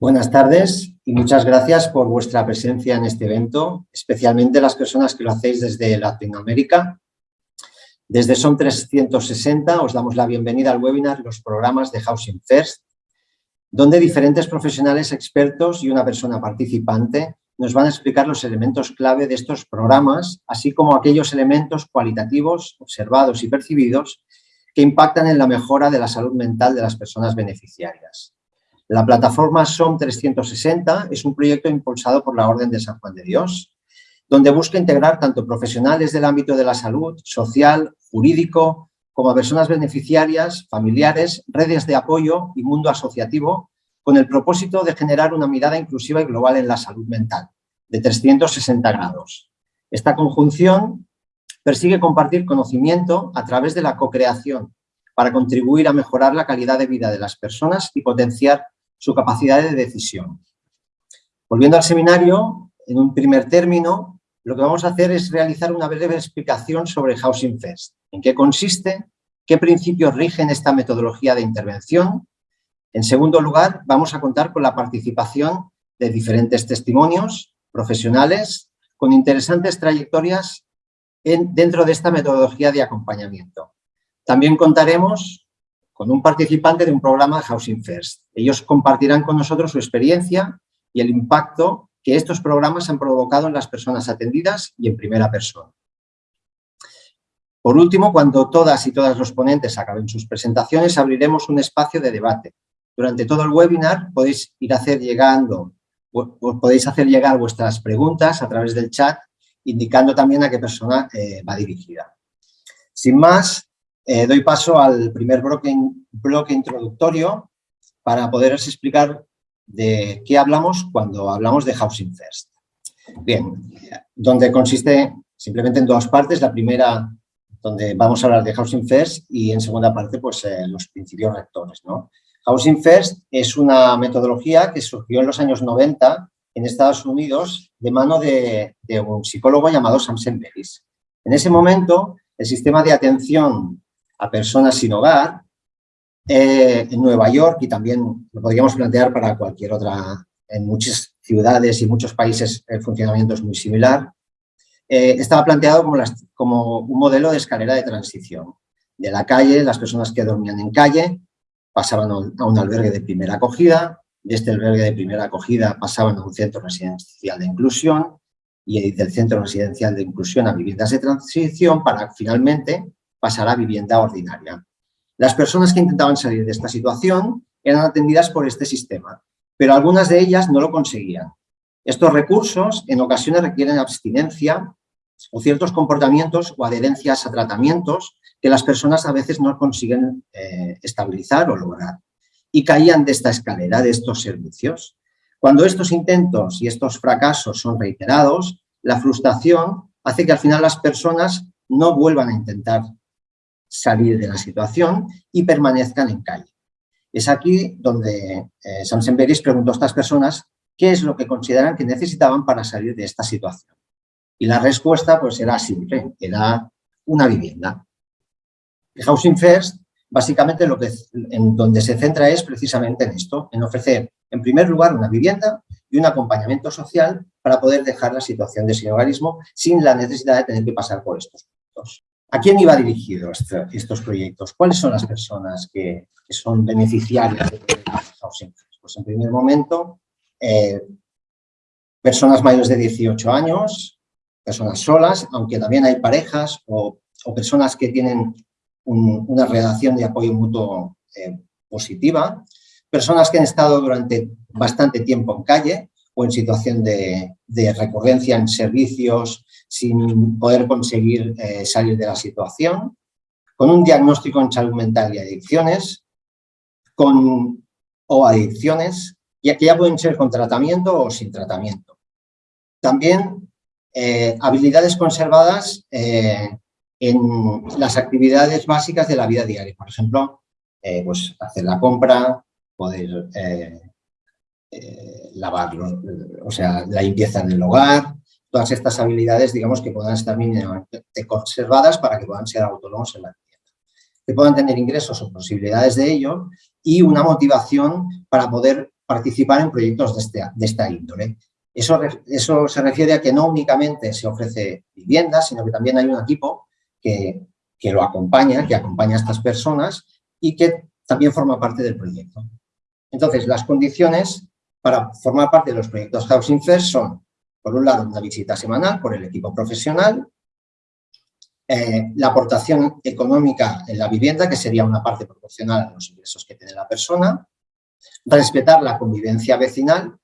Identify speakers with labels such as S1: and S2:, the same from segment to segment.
S1: Buenas tardes y muchas gracias por vuestra presencia en este evento, especialmente las personas que lo hacéis desde Latinoamérica. Desde SOM 360 os damos la bienvenida al webinar Los programas de Housing First, donde diferentes profesionales expertos y una persona participante nos van a explicar los elementos clave de estos programas, así como aquellos elementos cualitativos observados y percibidos que impactan en la mejora de la salud mental de las personas beneficiarias. La plataforma SOM 360 es un proyecto impulsado por la Orden de San Juan de Dios, donde busca integrar tanto profesionales del ámbito de la salud, social, jurídico, como personas beneficiarias, familiares, redes de apoyo y mundo asociativo, con el propósito de generar una mirada inclusiva y global en la salud mental, de 360 grados. Esta conjunción persigue compartir conocimiento a través de la co-creación para contribuir a mejorar la calidad de vida de las personas y potenciar su capacidad de decisión. Volviendo al seminario, en un primer término, lo que vamos a hacer es realizar una breve explicación sobre Housing First, en qué consiste, qué principios rigen esta metodología de intervención. En segundo lugar, vamos a contar con la participación de diferentes testimonios profesionales con interesantes trayectorias dentro de esta metodología de acompañamiento. También contaremos con un participante de un programa Housing First. Ellos compartirán con nosotros su experiencia y el impacto que estos programas han provocado en las personas atendidas y en primera persona. Por último, cuando todas y todas los ponentes acaben sus presentaciones, abriremos un espacio de debate. Durante todo el webinar podéis ir hacer llegando, podéis hacer llegar vuestras preguntas a través del chat, indicando también a qué persona eh, va dirigida. Sin más, eh, doy paso al primer bloque, bloque introductorio para poderos explicar de qué hablamos cuando hablamos de Housing First. Bien, donde consiste simplemente en dos partes. La primera, donde vamos a hablar de Housing First y en segunda parte, pues eh, los principios rectores. ¿no? Housing First es una metodología que surgió en los años 90 en Estados Unidos de mano de, un psicólogo llamado Sam Semperis. En ese momento, el sistema de atención a personas sin hogar eh, en Nueva York y también lo podríamos plantear para cualquier otra, en muchas ciudades y muchos países el funcionamiento es muy similar, eh, estaba planteado como, como un modelo de escalera de transición. De la calle, las personas que dormían en calle pasaban a un albergue de primera acogida, de este albergue de primera acogida pasaban a un centro residencial de inclusión y del centro residencial de inclusión a viviendas de transición para finalmente pasar a vivienda ordinaria. Las personas que intentaban salir de esta situación eran atendidas por este sistema, pero algunas de ellas no lo conseguían. Estos recursos en ocasiones requieren abstinencia o ciertos comportamientos o adherencias a tratamientos que las personas a veces no consiguen eh, estabilizar o lograr y caían de esta escalera, de estos servicios. Cuando estos intentos y estos fracasos son reiterados, la frustración hace que al final las personas no vuelvan a intentar salir de la situación y permanezcan en calle. Es aquí donde eh, Samson Beris preguntó a estas personas qué es lo que consideran que necesitaban para salir de esta situación. Y la respuesta pues era simple, era una vivienda. Housing First, básicamente lo que, en donde se centra es precisamente en esto, en ofrecer en primer lugar una vivienda y un acompañamiento social para poder dejar la situación de sinhogarismo sin la necesidad de tener que pasar por estos puntos. ¿A quién iba dirigido este, estos proyectos? ¿Cuáles son las personas que, son beneficiarias de housing? Pues en primer momento, eh, personas mayores de 18 años, personas solas, aunque también hay parejas o, personas que tienen una relación de apoyo mutuo eh, positiva, personas que han estado durante bastante tiempo en calle o en situación de recurrencia en servicios sin poder conseguir eh, salir de la situación, con un diagnóstico en salud mental y adicciones, con, o adicciones, y que ya pueden ser con tratamiento o sin tratamiento. También eh, habilidades conservadas eh, en las actividades básicas de la vida diaria. Por ejemplo, pues hacer la compra, poder lavar, o sea, la limpieza del hogar, todas estas habilidades, digamos, que puedan estar mínimamente conservadas para que puedan ser autónomos en la vivienda. Que puedan tener ingresos o posibilidades de ello y una motivación para poder participar en proyectos de, este, de esta índole. Eso, eso se refiere a que no únicamente se ofrece vivienda, sino que también hay un equipo que, que lo acompaña, que acompaña a estas personas y que también forma parte del proyecto. Entonces, las condiciones para formar parte de los proyectos Housing First son, por un lado, una visita semanal por el equipo profesional, eh, la aportación económica en la vivienda, que sería una parte proporcional a los ingresos que tiene la persona, respetar la convivencia vecinal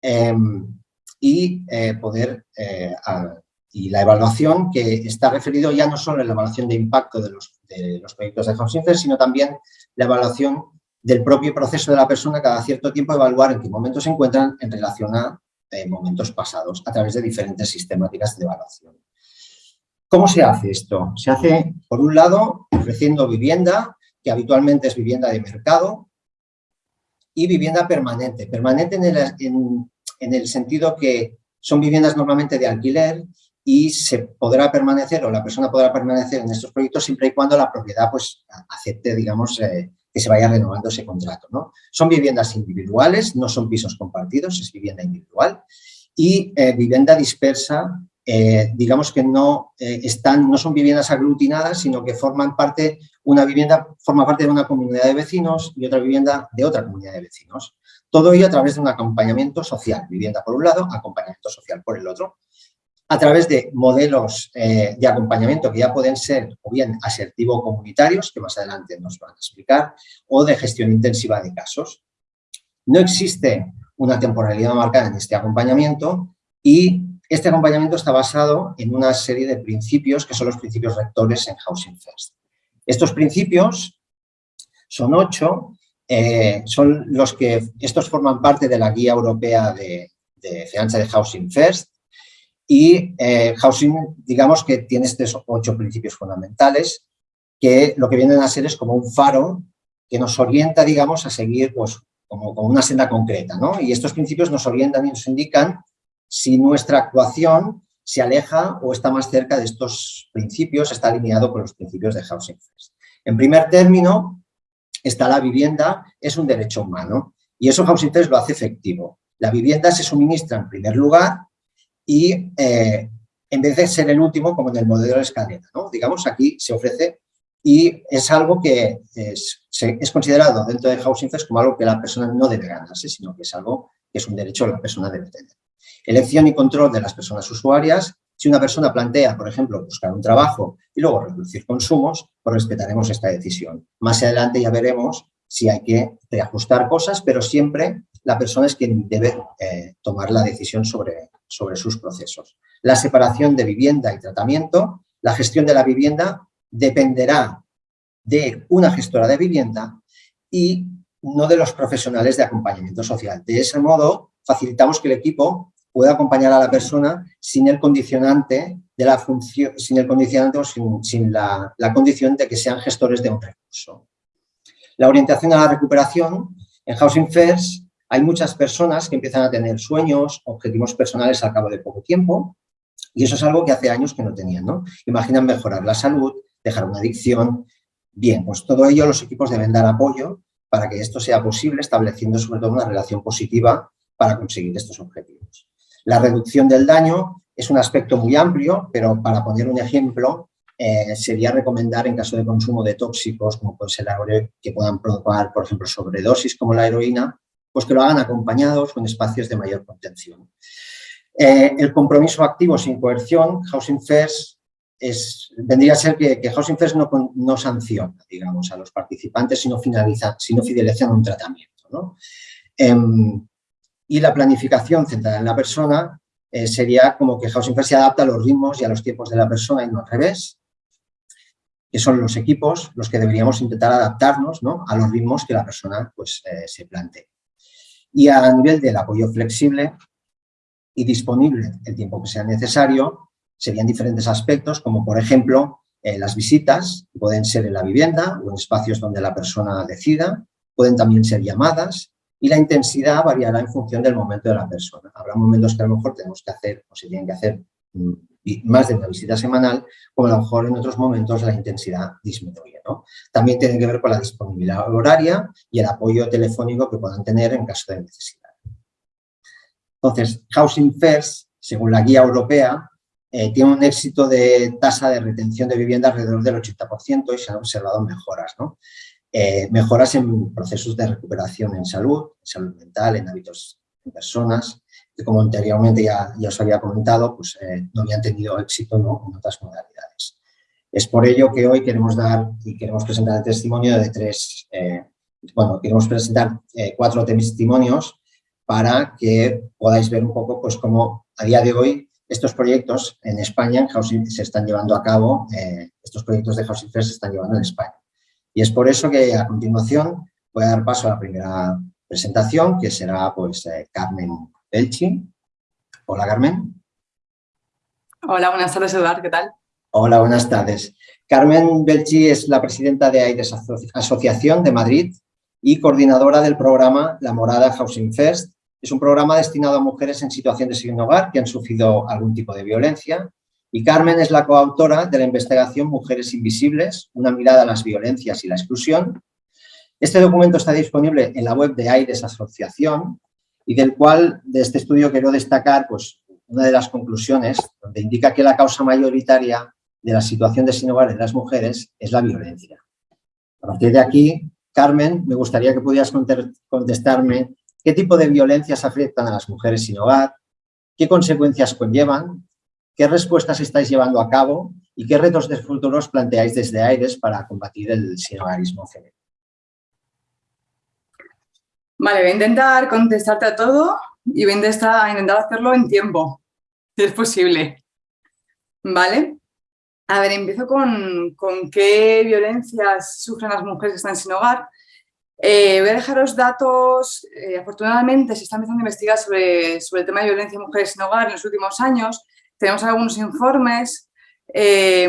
S1: em, y eh, poder, eh, y la evaluación que está referido ya no solo en la evaluación de impacto de los, de los proyectos de Housing First, sino también la evaluación del propio proceso de la persona cada cierto tiempo evaluar en qué momentos se encuentran en relación a eh, momentos pasados a través de diferentes sistemáticas de evaluación. ¿Cómo se hace esto? Se hace, por un lado, ofreciendo vivienda, que habitualmente es vivienda de mercado, y vivienda permanente. Permanente en el, en el sentido que son viviendas normalmente de alquiler y se podrá permanecer o la persona podrá permanecer en estos proyectos siempre y cuando la propiedad pues acepte, digamos, eh, que se vaya renovando ese contrato. ¿no? Son viviendas individuales, no son pisos compartidos, es vivienda individual y eh, vivienda dispersa, eh, digamos que no, eh, están, no son viviendas aglutinadas, sino que forman parte, una vivienda forma parte de una comunidad de vecinos y otra vivienda de otra comunidad de vecinos. Todo ello a través de un acompañamiento social, vivienda por un lado, acompañamiento social por el otro, a través de modelos eh, de acompañamiento que ya pueden ser o bien asertivo-comunitarios, que más adelante nos van a explicar, o de gestión intensiva de casos. No existe una temporalidad marcada en este acompañamiento y este acompañamiento está basado en una serie de principios que son los principios rectores en Housing First. Estos principios son ocho, eh, son los que, estos forman parte de la guía europea de, de fianza de Housing First, y eh, Housing, digamos que tiene estos ocho principios fundamentales que lo que vienen a ser es como un faro que nos orienta, digamos, a seguir pues, como, una senda concreta, ¿no? Y estos principios nos orientan y nos indican si nuestra actuación se aleja o está más cerca de estos principios, está alineado con los principios de Housing First. En primer término, está la vivienda, es un derecho humano y eso Housing First lo hace efectivo. La vivienda se suministra en primer lugar y eh, en vez de ser el último, como en el modelo de escalera, ¿no? digamos, aquí se ofrece y es algo que es, considerado dentro de Housing First como algo que la persona no debe ganarse, sino que es algo que es un derecho que la persona debe tener. Elección y control de las personas usuarias. Si una persona plantea, por ejemplo, buscar un trabajo y luego reducir consumos, pues respetaremos esta decisión. Más adelante ya veremos si hay que reajustar cosas, pero siempre la persona es quien debe eh, tomar la decisión sobre, sobre sus procesos. La separación de vivienda y tratamiento, la gestión de la vivienda dependerá de una gestora de vivienda y no de los profesionales de acompañamiento social. De ese modo, facilitamos que el equipo pueda acompañar a la persona sin el condicionante de la función, sin el condicionante o sin, la, la condición de que sean gestores de un recurso. La orientación a la recuperación en Housing First hay muchas personas que empiezan a tener sueños, objetivos personales al cabo de poco tiempo y eso es algo que hace años que no tenían, ¿no? Imaginan mejorar la salud, dejar una adicción. Bien, pues todo ello los equipos deben dar apoyo para que esto sea posible, estableciendo sobre todo una relación positiva para conseguir estos objetivos. La reducción del daño es un aspecto muy amplio, pero para poner un ejemplo, eh, sería recomendar en caso de consumo de tóxicos, como puede ser la que puedan provocar, por ejemplo, sobredosis como la heroína, pues que lo hagan acompañados con espacios de mayor contención. Eh, el compromiso activo sin coerción, Housing First, vendría a ser que, Housing First no, no, sanciona, digamos, a los participantes, sino, finaliza, sino fideliza un tratamiento. Em, y la planificación centrada en la persona eh, sería como que Housing First se adapta a los ritmos y a los tiempos de la persona y no al revés, son los equipos los que deberíamos intentar adaptarnos a los ritmos que la persona pues, eh, se plantee y a nivel del apoyo flexible y disponible el tiempo que sea necesario, serían diferentes aspectos, como por ejemplo eh, las visitas, pueden ser en la vivienda o en espacios donde la persona decida, pueden también ser llamadas y la intensidad variará en función del momento de la persona. Habrá momentos que a lo mejor tenemos que hacer o se tienen que hacer más de una visita semanal, como a lo mejor en otros momentos la intensidad disminuye. También tiene que ver con la disponibilidad horaria y el apoyo telefónico que puedan tener en caso de necesidad. Entonces, Housing First, según la guía europea, eh, tiene un éxito de tasa de retención de vivienda alrededor del 80% y se han observado mejoras. Eh, mejoras en procesos de recuperación en salud, en salud mental, en hábitos de personas, como anteriormente ya, ya os había comentado, pues eh, no habían tenido éxito ¿no? en otras modalidades. Es por ello que hoy queremos dar y queremos presentar el testimonio de tres, bueno, queremos presentar cuatro testimonios para que podáis ver un poco pues cómo a día de hoy estos proyectos en España, en Housing, se están llevando a cabo, eh, estos proyectos de Housing First se están llevando en España. Y es por eso que a continuación voy a dar paso a la primera presentación, que será pues eh, Carmen Belchi. Hola, Carmen.
S2: Hola, buenas tardes, Eduard, ¿qué tal?
S1: Hola, buenas tardes. Carmen Belchi es la presidenta de AIDES Asociación de Madrid y coordinadora del programa La Morada Housing First, es un programa destinado a mujeres en situación de sin hogar que han sufrido algún tipo de violencia. Y Carmen es la coautora de la investigación Mujeres Invisibles, una mirada a las violencias y la exclusión. Este documento está disponible en la web de AIDES Asociación y del cual de este estudio quiero destacar pues, una de las conclusiones donde indica que la causa mayoritaria de la situación de sin hogar de las mujeres es la violencia. A partir de aquí, Carmen, me gustaría que pudieras contestarme qué tipo de violencias afectan a las mujeres sin hogar, qué consecuencias conllevan, qué respuestas estáis llevando a cabo y qué retos de futuros planteáis desde AIRES para combatir el sinhogarismo femenino.
S2: Vale, voy a intentar contestarte a todo y voy a intentar, hacerlo en tiempo, si es posible. ¿Vale? A ver, empiezo con, con qué violencias sufren las mujeres que están sin hogar. Eh, voy a dejaros datos, eh, afortunadamente se está empezando a investigar sobre, sobre, el tema de violencia de mujeres sin hogar en los últimos años. Tenemos algunos informes eh,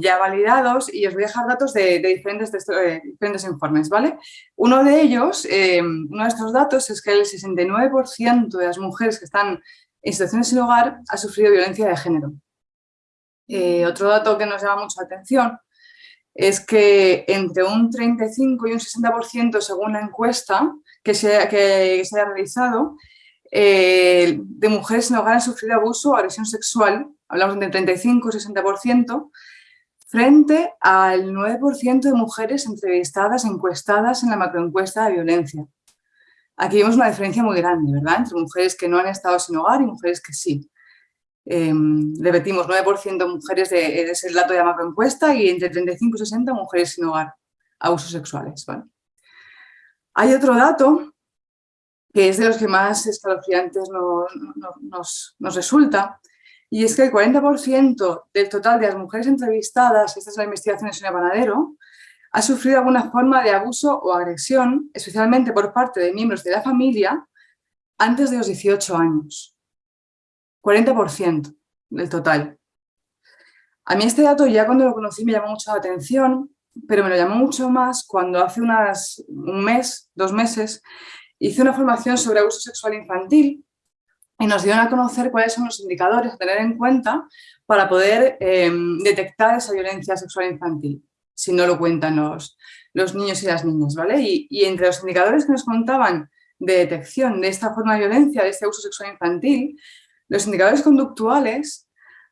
S2: ya validados y os voy a dejar datos de, diferentes, diferentes, informes, ¿vale? Uno de ellos, uno de estos datos es que el 69% de las mujeres que están en situaciones sin hogar ha sufrido violencia de género. otro dato que nos llama mucho la atención es que entre un 35 y un 60% según la encuesta que se, que se ha realizado, eh, de mujeres en hogar han sufrido abuso o agresión sexual, hablamos de 35 y 60%, frente al 9% de mujeres entrevistadas, encuestadas en la macroencuesta de violencia. Aquí vemos una diferencia muy grande, ¿verdad?, entre mujeres que no han estado sin hogar y mujeres que sí. Eh, repetimos, 9% mujeres de, es el dato de la macroencuesta y entre 35 y 60 mujeres sin hogar, abusos sexuales. Hay otro dato que es de los que más escalofriantes nos, resulta, y es que el 40% del total de las mujeres entrevistadas, esta es la investigación de Sonia Panadero, ha sufrido alguna forma de abuso o agresión, especialmente por parte de miembros de la familia, antes de los 18 años. 40% del total. A mí este dato ya cuando lo conocí me llamó mucho la atención, pero me lo llamó mucho más cuando hace unas, un mes, dos meses, hice una formación sobre abuso sexual infantil y nos dieron a conocer cuáles son los indicadores a tener en cuenta para poder em, detectar esa violencia sexual infantil, si no lo cuentan los, los niños y las niñas, ¿vale? Y, y, entre los indicadores que nos contaban de detección de esta forma de violencia, de este abuso sexual infantil, los indicadores conductuales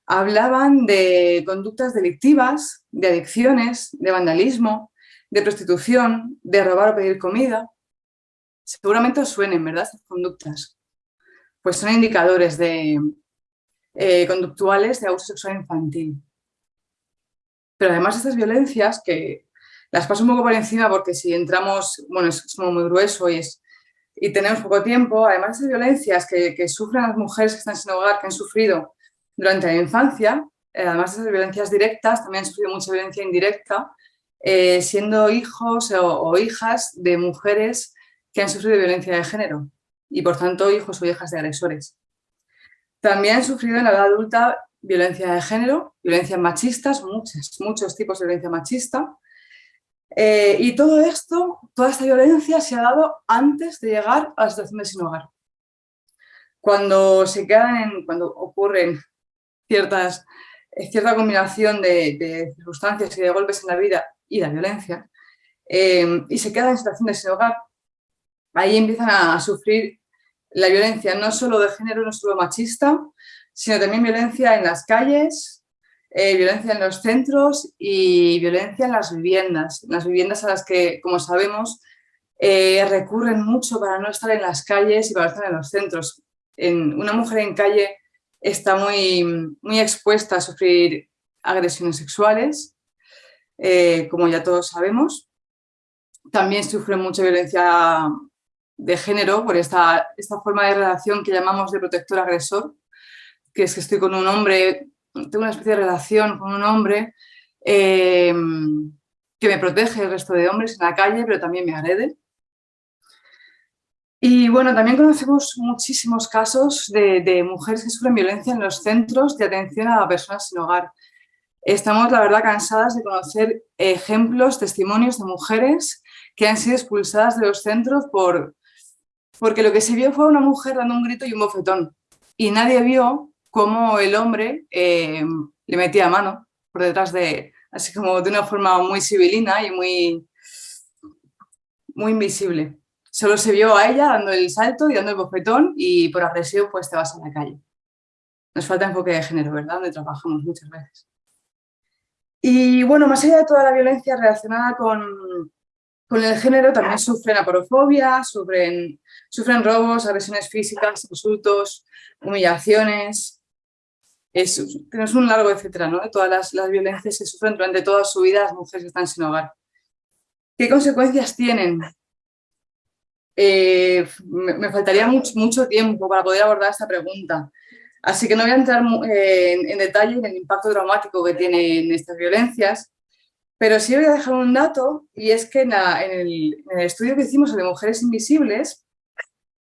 S2: hablaban de conductas delictivas, de adicciones, de vandalismo, de prostitución, de robar o pedir comida. Seguramente os suenen, ¿verdad?, estas conductas. Pues son indicadores de, eh, conductuales de abuso sexual infantil. Pero además estas violencias, que las paso un poco por encima porque si entramos, bueno, es, muy grueso y y tenemos poco tiempo, además de violencias que, sufren las mujeres que están sin hogar, que han sufrido durante la infancia, eh, además de esas violencias directas, también han sufrido mucha violencia indirecta, eh, siendo hijos o, hijas de mujeres que han sufrido violencia de género y por tanto hijos o hijas de agresores. También han sufrido en la edad adulta violencia de género, violencias machistas, muchos, muchos tipos de violencia machista, eh, y todo esto, toda esta violencia se ha dado antes de llegar a la situación de sin hogar. Cuando se quedan cuando ocurren ciertas, cierta combinación de, circunstancias y de golpes en la vida y la violencia, eh, y se queda en situaciones de hogar, ahí empiezan a, sufrir la violencia no solo de género, no solo machista, sino también violencia en las calles, eh, violencia en los centros y violencia en las viviendas. Las viviendas a las que, como sabemos, eh, recurren mucho para no estar en las calles y para estar en los centros. En, una mujer en calle está muy, muy expuesta a sufrir agresiones sexuales, eh, como ya todos sabemos. También sufre mucha violencia de género por esta, esta forma de relación que llamamos de protector-agresor, que es que estoy con un hombre, tengo una especie de relación con un hombre eh, que me protege del resto de hombres en la calle, pero también me agrede. Y bueno, también conocemos muchísimos casos de, mujeres que sufren violencia en los centros de atención a personas sin hogar. Estamos, la verdad, cansadas de conocer ejemplos, testimonios de mujeres que han sido expulsadas de los centros por, porque lo que se vio fue una mujer dando un grito y un bofetón. Y nadie vio cómo el hombre eh, le metía mano por detrás de, así como de una forma muy civilina y muy, muy invisible solo se vio a ella dando el salto y dando el bofetón y por agresión pues te vas a la calle. Nos falta enfoque de género, ¿verdad? Donde trabajamos muchas veces. Y bueno, más allá de toda la violencia relacionada con, con el género, también sufren aporofobia, sufren, sufren robos, agresiones físicas, insultos, humillaciones. Es, tenemos un largo etcétera, ¿no? Todas las, las violencias que sufren durante toda su vida las mujeres que están sin hogar. ¿Qué consecuencias tienen? Eh, me, faltaría mucho, tiempo para poder abordar esta pregunta. Así que no voy a entrar eh, en, detalle en el impacto traumático que tienen estas violencias, pero sí voy a dejar un dato, y es que en, el, estudio que hicimos de mujeres invisibles,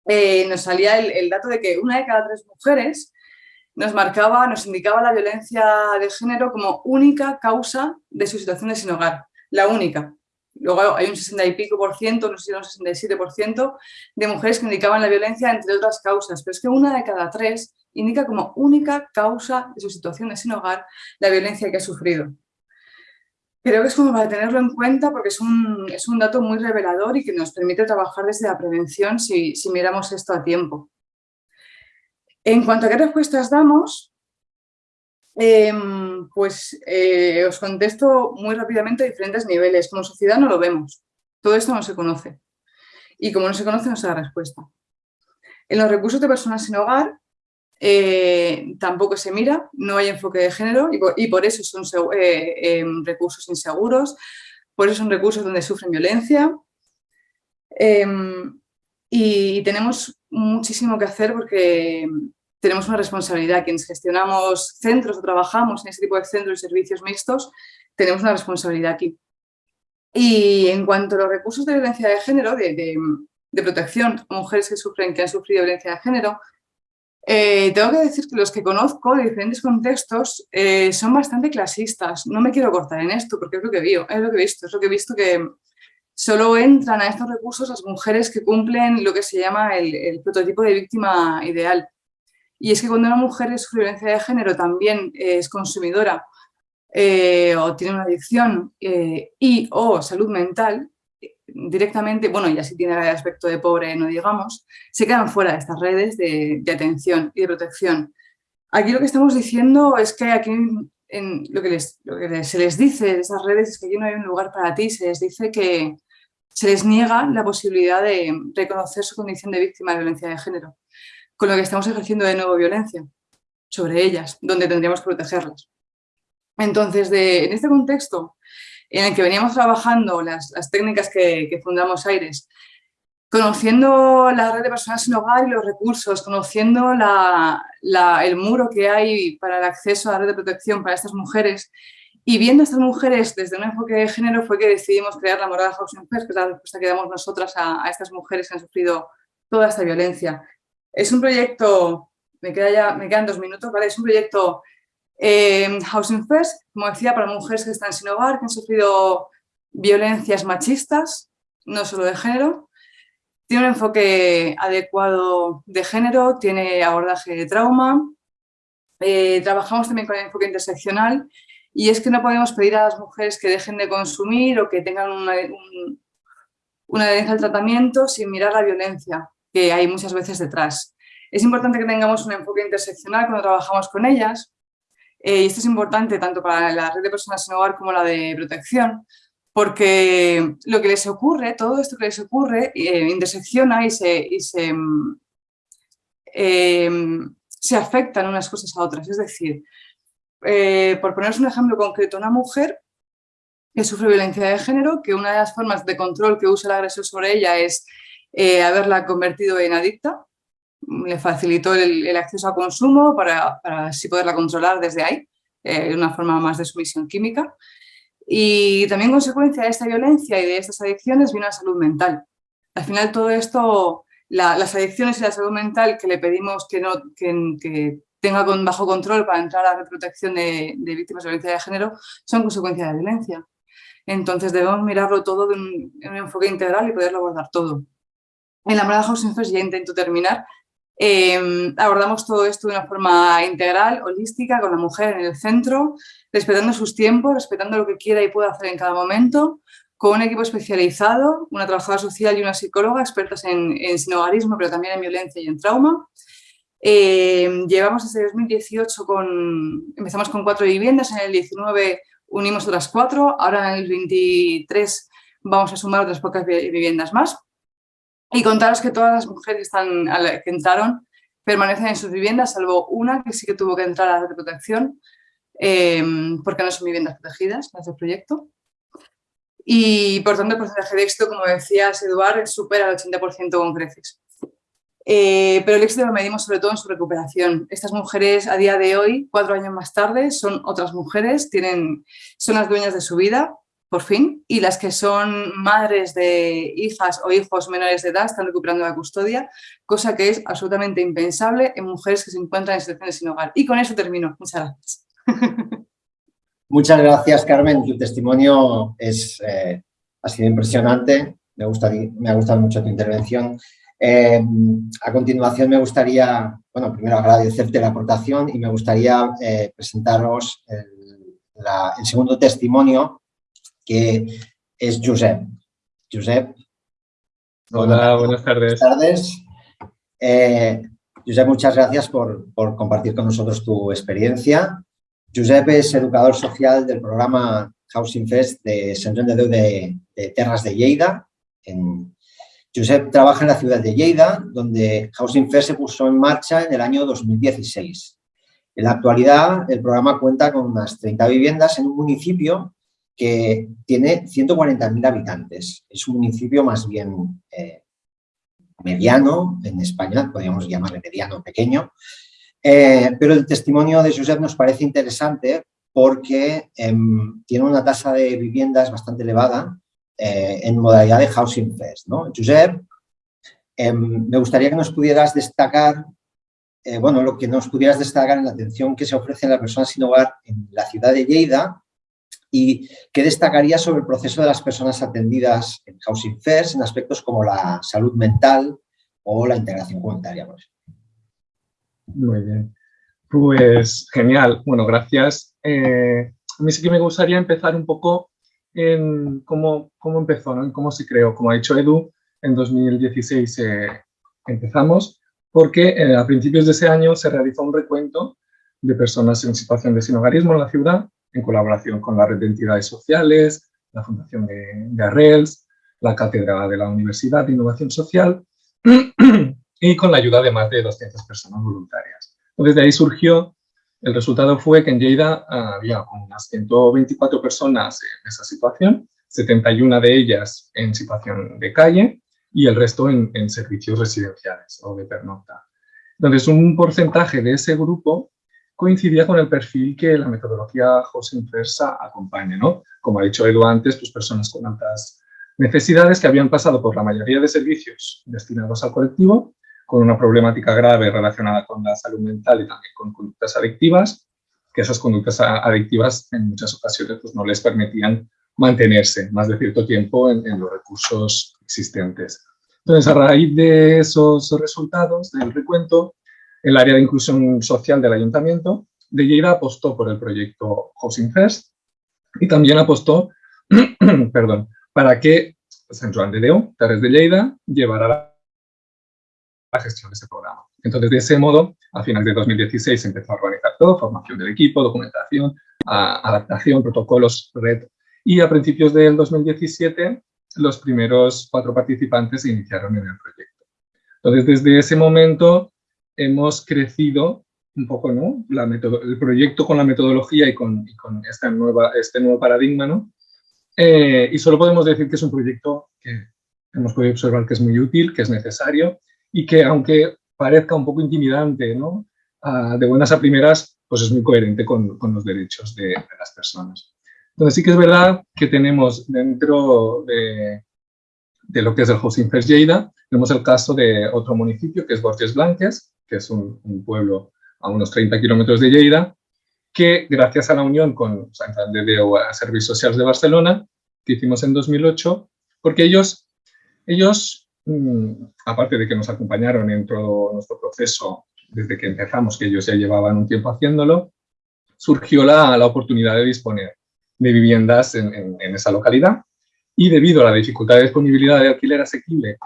S2: eh, nos salía el, dato de que una de cada tres mujeres nos marcaba, nos indicaba la violencia de género como única causa de su situación de sin hogar, la única. Luego hay un 60 y pico por ciento, no sé si un 67 por ciento, de mujeres que indicaban la violencia entre otras causas, pero es que una de cada tres indica como única causa de su situación de sin hogar la violencia que ha sufrido. Creo que es como para tenerlo en cuenta porque es un, es un dato muy revelador y que nos permite trabajar desde la prevención si, si miramos esto a tiempo. En cuanto a qué respuestas damos, Em, pues eh, os contesto muy rápidamente a diferentes niveles. Como sociedad no lo vemos. Todo esto no se conoce. Y como no se conoce, no se da respuesta. En los recursos de personas sin hogar eh, tampoco se mira, no hay enfoque de género y por, eso son eh, em, recursos inseguros, por eso son recursos donde sufren violencia. Em, y tenemos muchísimo que hacer porque tenemos una responsabilidad. Quienes gestionamos centros o trabajamos en este tipo de centros y servicios mixtos, tenemos una responsabilidad aquí. Y en cuanto a los recursos de violencia de género, de, protección a mujeres que sufren, que han sufrido violencia de género, eh, tengo que decir que los que conozco de diferentes contextos eh, son bastante clasistas. No me quiero cortar en esto porque es lo que veo, es lo que he visto, es lo que he visto que solo entran a estos recursos las mujeres que cumplen lo que se llama el prototipo de víctima ideal. Y es que cuando una mujer es violencia de género también es consumidora eh, o tiene una adicción eh, y o salud mental, directamente, bueno, y así tiene el aspecto de pobre, no digamos, se quedan fuera de estas redes de, atención y de protección. Aquí lo que estamos diciendo es que aquí en lo, que que se les dice de esas redes es que aquí no hay un lugar para ti, se les dice que se les niega la posibilidad de reconocer su condición de víctima de violencia de género con lo que estamos ejerciendo de nuevo violencia sobre ellas, donde tendríamos que protegerlas. Entonces, en este contexto en el que veníamos trabajando las, técnicas que, fundamos Aires, conociendo la red de personas sin hogar y los recursos, conociendo el muro que hay para el acceso a la red de protección para estas mujeres y viendo a estas mujeres desde un enfoque de género fue que decidimos crear la Morada Housing First, que es la respuesta que damos nosotras a, estas mujeres que han sufrido toda esta violencia. Es un proyecto, me, queda ya, me quedan dos minutos, ¿vale? Es un proyecto eh, Housing First, como decía, para mujeres que están sin hogar, que han sufrido violencias machistas, no solo de género. Tiene un enfoque adecuado de género, tiene abordaje de trauma, eh, trabajamos también con el enfoque interseccional y es que no podemos pedir a las mujeres que dejen de consumir o que tengan una, una adherencia al tratamiento sin mirar la violencia que hay muchas veces detrás. Es importante que tengamos un enfoque interseccional cuando trabajamos con ellas eh, y esto es importante tanto para la red de personas sin hogar como la de protección porque lo que les ocurre, todo esto que les ocurre, eh, intersecciona y se, y se, eh, se afectan unas cosas a otras. Es decir, eh, por poneros un ejemplo concreto, una mujer que sufre violencia de género, que una de las formas de control que usa el agresor sobre ella es haberla convertido en adicta, le facilitó el, acceso a consumo para, así poderla controlar desde ahí, de una forma más de sumisión química. Y también consecuencia de esta violencia y de estas adicciones viene la salud mental. Al final todo esto, las adicciones y la salud mental que le pedimos que, tenga bajo control para entrar a la protección de, víctimas de violencia de género son consecuencia de la violencia. Entonces debemos mirarlo todo en un, enfoque integral y poderlo abordar todo. En la Morada Housing First ya intento terminar. Eh, abordamos todo esto de una forma integral, holística, con la mujer en el centro, respetando sus tiempos, respetando lo que quiera y pueda hacer en cada momento, con un equipo especializado, una trabajadora social y una psicóloga expertas en, en sinogarismo, pero también en violencia y en trauma. Eh, llevamos desde 2018 con, empezamos con cuatro viviendas, en el 19 unimos otras cuatro, ahora en el 23 vamos a sumar otras pocas viviendas más. Y contaros que todas las mujeres que, están, que entraron permanecen en sus viviendas, salvo una que sí que tuvo que entrar a la protección, Em, porque no son viviendas protegidas en este proyecto. Y por tanto el porcentaje de éxito, como decías Eduard, supera el 80% con creces. Eh, pero el éxito lo medimos sobre todo en su recuperación. Estas mujeres a día de hoy, cuatro años más tarde, son otras mujeres, tienen, son las dueñas de su vida, por fin, y las que son madres de hijas o hijos menores de edad están recuperando la custodia, cosa que es absolutamente impensable en mujeres que se encuentran en situaciones sin hogar. Y con eso termino. Muchas gracias.
S1: Muchas gracias, Carmen. Tu testimonio es, eh, ha sido impresionante. Me, gusta, me ha gustado mucho tu intervención. Eh, a continuación me gustaría, bueno, primero agradecerte la aportación y me gustaría eh, presentaros el, el, segundo testimonio que es Josep. Josep.
S3: Hola, buenas tardes.
S1: Buenas tardes. Josep, muchas gracias por, por compartir con nosotros tu experiencia Josep es educador social del programa Housing Fest de Joan de Déu de, Terras de Lleida. En, Josep trabaja en la ciudad de Lleida, donde Housing Fest se puso en marcha en el año 2016. En la actualidad, el programa cuenta con unas 30 viviendas en un municipio que tiene 140.000 habitantes. Es un municipio más bien eh, mediano en España, podríamos llamarle mediano pequeño, eh, pero el testimonio de Josep nos parece interesante porque em, tiene una tasa de viviendas bastante elevada eh, en modalidad de Housing First. ¿no? Josep, em, me gustaría que nos pudieras destacar, bueno, lo que nos pudieras destacar en la atención que se ofrece a las personas sin hogar en la ciudad de Lleida y qué destacaría sobre el proceso de las personas atendidas en Housing First en aspectos como la salud mental o la integración comunitaria.
S3: Muy bien. Pues genial. Bueno, gracias. Eh, a mí sí que me gustaría empezar un poco en cómo, cómo empezó, ¿no? en cómo se creó. Como ha dicho Edu, en 2016 eh, empezamos porque eh, a principios de ese año se realizó un recuento de personas en situación de sinogarismo en la ciudad, en colaboración con la red de entidades sociales, la Fundación de, de Arrels, la Cátedra de la Universidad de Innovación Social y con la ayuda de más de 200 personas voluntarias. Entonces, de ahí surgió, el resultado fue que en Lleida había unas 124 personas en esa situación, 71 de ellas en situación de calle y el resto en, servicios residenciales o de pernocta. Entonces, un porcentaje de ese grupo coincidía con el perfil que la metodología José Inversa acompaña, ¿no? Como ha dicho Edu antes, pues personas con altas necesidades que habían pasado por la mayoría de servicios destinados al colectivo con una problemática grave relacionada con la salud mental y también con conductas adictivas, que esas conductas adictivas en muchas ocasiones pues, no les permitían mantenerse más de cierto tiempo en, los recursos existentes. Entonces, a raíz de esos resultados del recuento, el área de inclusión social del ayuntamiento de Lleida apostó por el proyecto Housing First y también apostó perdón, para que San Juan de Déu, Terres de Lleida, llevara la gestión de ese programa. Entonces, de ese modo, a finales de 2016 se empezó a organizar todo, formación del equipo, documentación, adaptación, protocolos, red. Y a principios del 2017, los primeros cuatro participantes se iniciaron en el proyecto. Entonces, desde ese momento hemos crecido un poco ¿no? La el proyecto con la metodología y con, esta nueva, este nuevo paradigma. ¿no? Eh, y solo podemos decir que es un proyecto que hemos podido observar que es muy útil, que es necesario y que aunque parezca un poco intimidante, ¿no? Ah, de buenas a primeras, pues es muy coherente con, con los derechos de, las personas. Entonces sí que es verdad que tenemos dentro de, de lo que es el Housing First Lleida, tenemos el caso de otro municipio que es Borges Blanques, que es un, pueblo a unos 30 kilómetros de Lleida, que gracias a la unión con Santander de Servicios Sociales de Barcelona, que hicimos en 2008, porque ellos, ellos mm, aparte de que nos acompañaron en todo nuestro proceso desde que empezamos, que ellos ya llevaban un tiempo haciéndolo, surgió la, la oportunidad de disponer de viviendas en, en, esa localidad y debido a la dificultad de disponibilidad de alquiler asequible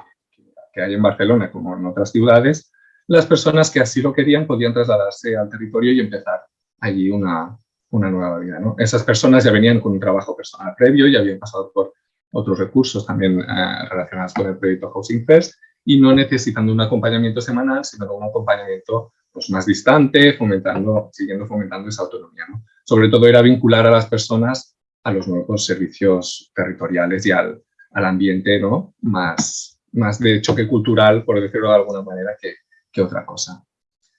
S3: que hay en Barcelona como en otras ciudades, las personas que así lo querían podían trasladarse al territorio y empezar allí una, una nueva vida. ¿no? Esas personas ya venían con un trabajo personal previo, ya habían pasado por otros recursos también eh, relacionados con el proyecto Housing First y no necesitando un acompañamiento semanal, sino un acompañamiento pues, más distante, fomentando, siguiendo fomentando esa autonomía. ¿no? Sobre todo era vincular a las personas a los nuevos servicios territoriales y al, al ambiente ¿no? más, más de choque cultural, por decirlo de alguna manera, que, que otra cosa.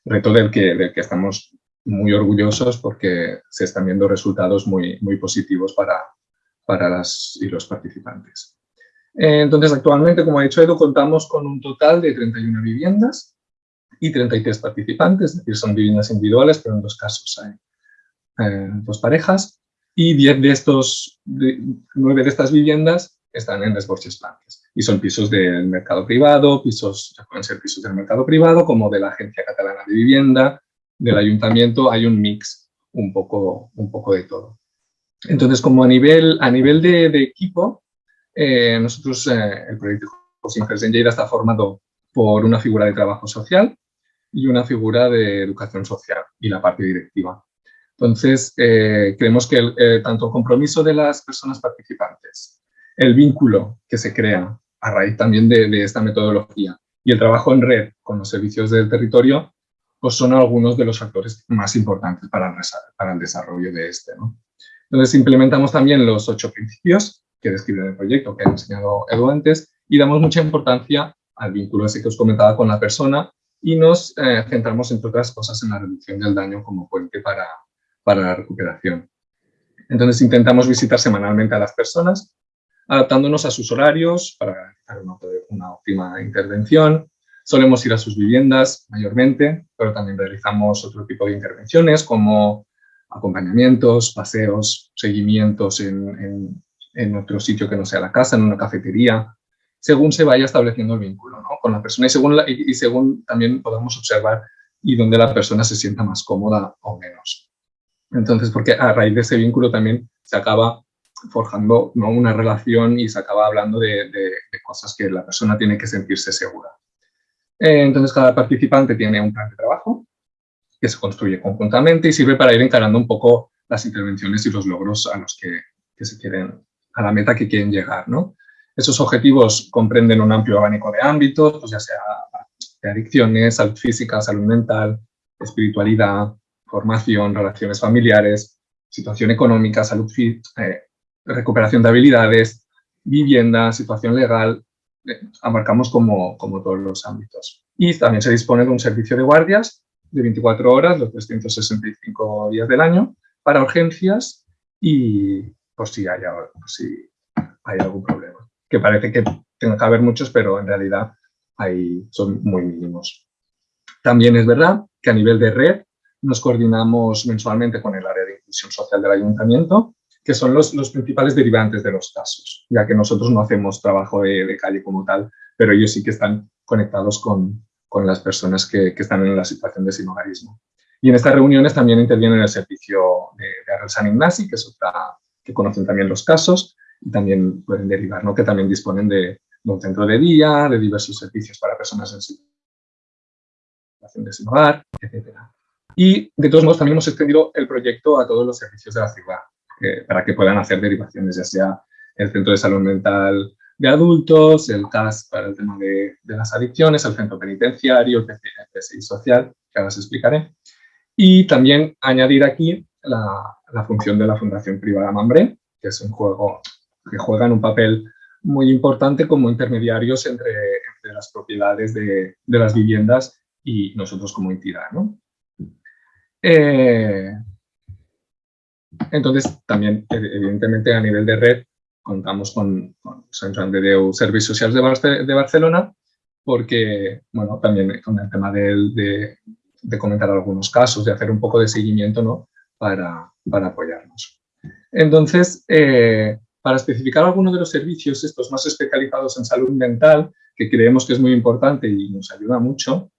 S3: Reto del que, del que estamos muy orgullosos porque se están viendo resultados muy, muy positivos para, para las y los participantes. Eh, entonces, actualmente, como ha dicho Edu, contamos con un total de 31 viviendas y 33 participantes, es decir, son viviendas individuales, pero en dos casos hay eh, dos parejas, y 10 de estos, 9 de estas viviendas están en desborches Blanques. Y son pisos del mercado privado, pisos, pueden ser pisos del mercado privado, como de la Agencia Catalana de Vivienda, del Ayuntamiento, hay un mix un poco, un poco de todo. Entonces, como a nivel, a nivel de, equipo, eh, nosotros, eh, el proyecto José en Lleida está formado por una figura de trabajo social y una figura de educación social y la parte directiva. Entonces, eh, creemos que tanto el compromiso de las personas participantes, el vínculo que se crea a raíz también de, esta metodología y el trabajo en red con los servicios del territorio, pues son algunos de los factores más importantes para el, desarrollo de este. Entonces implementamos también los ocho principios que describen el proyecto que ha enseñado Edu antes y damos mucha importancia al vínculo ese que os comentaba con la persona y nos eh, centramos, entre otras cosas, en la reducción del daño como puente para, para la recuperación. Entonces intentamos visitar semanalmente a las personas, adaptándonos a sus horarios para realizar una, una óptima intervención. Solemos ir a sus viviendas mayormente, pero también realizamos otro tipo de intervenciones como acompañamientos, paseos, seguimientos en, en, otro sitio que no sea la casa, en una cafetería, según se vaya estableciendo el vínculo con la persona y según, y, según también podamos observar y donde la persona se sienta más cómoda o menos. Entonces, porque a raíz de ese vínculo también se acaba forjando ¿no? una relación y se acaba hablando de, de, cosas que la persona tiene que sentirse segura. Eh, entonces, cada participante tiene un plan de trabajo que se construye conjuntamente y sirve para ir encarando un poco las intervenciones y los logros a los que, se quieren, a la meta que quieren llegar, ¿no? Esos objetivos comprenden un amplio abanico de ámbitos, pues ya sea de adicciones, salud física, salud mental, espiritualidad, formación, relaciones familiares, situación económica, salud, eh, recuperación de habilidades, vivienda, situación legal, eh, abarcamos como, como todos los ámbitos. Y también se dispone de un servicio de guardias de 24 horas, los 365 días del año, para urgencias y por si hay, si hay algún problema. Que parece que tenga que haber muchos, pero en realidad hay, son muy mínimos. También es verdad que a nivel de red nos coordinamos mensualmente con el área de inclusión social del ayuntamiento, que son los, los principales derivantes de los casos, ya que nosotros no hacemos trabajo de, de calle como tal, pero ellos sí que están conectados con, con las personas que, están en la situación de sinogarismo. Y en estas reuniones también interviene el servicio de, de San Ignasi, que es que conocen también los casos y también pueden derivar, ¿no? que también disponen de, un centro de día, de diversos servicios para personas en situación de sin hogar, etc. Y de todos modos también hemos extendido el proyecto a todos los servicios de la ciudad para que puedan hacer derivaciones, ya sea el centro de salud mental de adultos, el CAS para el tema de, las adicciones, el centro penitenciario, el PCI social, que ahora os explicaré. Y también añadir aquí la, la función de la Fundación Privada Mambré, que es un juego que juegan un papel muy importante como intermediarios entre, las propiedades de, las viviendas y nosotros como entidad. Eh, entonces, también, evidentemente, a nivel de red, contamos con, con San de Servicios Sociales de, Barcelona, porque, bueno, también con el tema de, comentar algunos casos, de hacer un poco de seguimiento, ¿no? Para, para apoyarnos. Entonces, eh, para especificar algunos de los servicios, estos más especializados en salud mental, que creemos que es muy importante y nos ayuda mucho,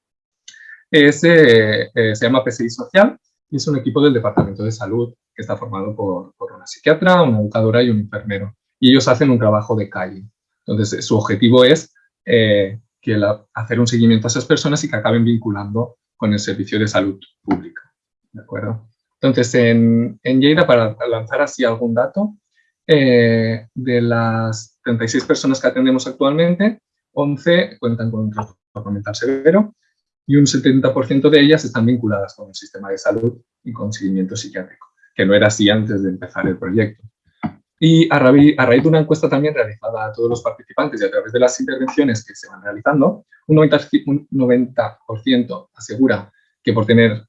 S3: es, eh, eh, se llama PSI Social y es un equipo del Departamento de Salud que está formado por, una psiquiatra, una educadora y un enfermero. Y ellos hacen un trabajo de calle. Entonces, su objetivo es eh, que hacer un seguimiento a esas personas y que acaben vinculando con el servicio de salud pública. ¿De acuerdo? Entonces, en, en Lleida, para lanzar así algún dato, eh, de las 36 personas que atendemos actualmente, 11 cuentan con un trastorno mental severo y un 70% de ellas están vinculadas con el sistema de salud y con seguimiento psiquiátrico, que no era así antes de empezar el proyecto. Y a raíz, a raíz de una encuesta también realizada a todos los participantes y a través de las intervenciones que se van realizando, un 90%, un 90 asegura que por tener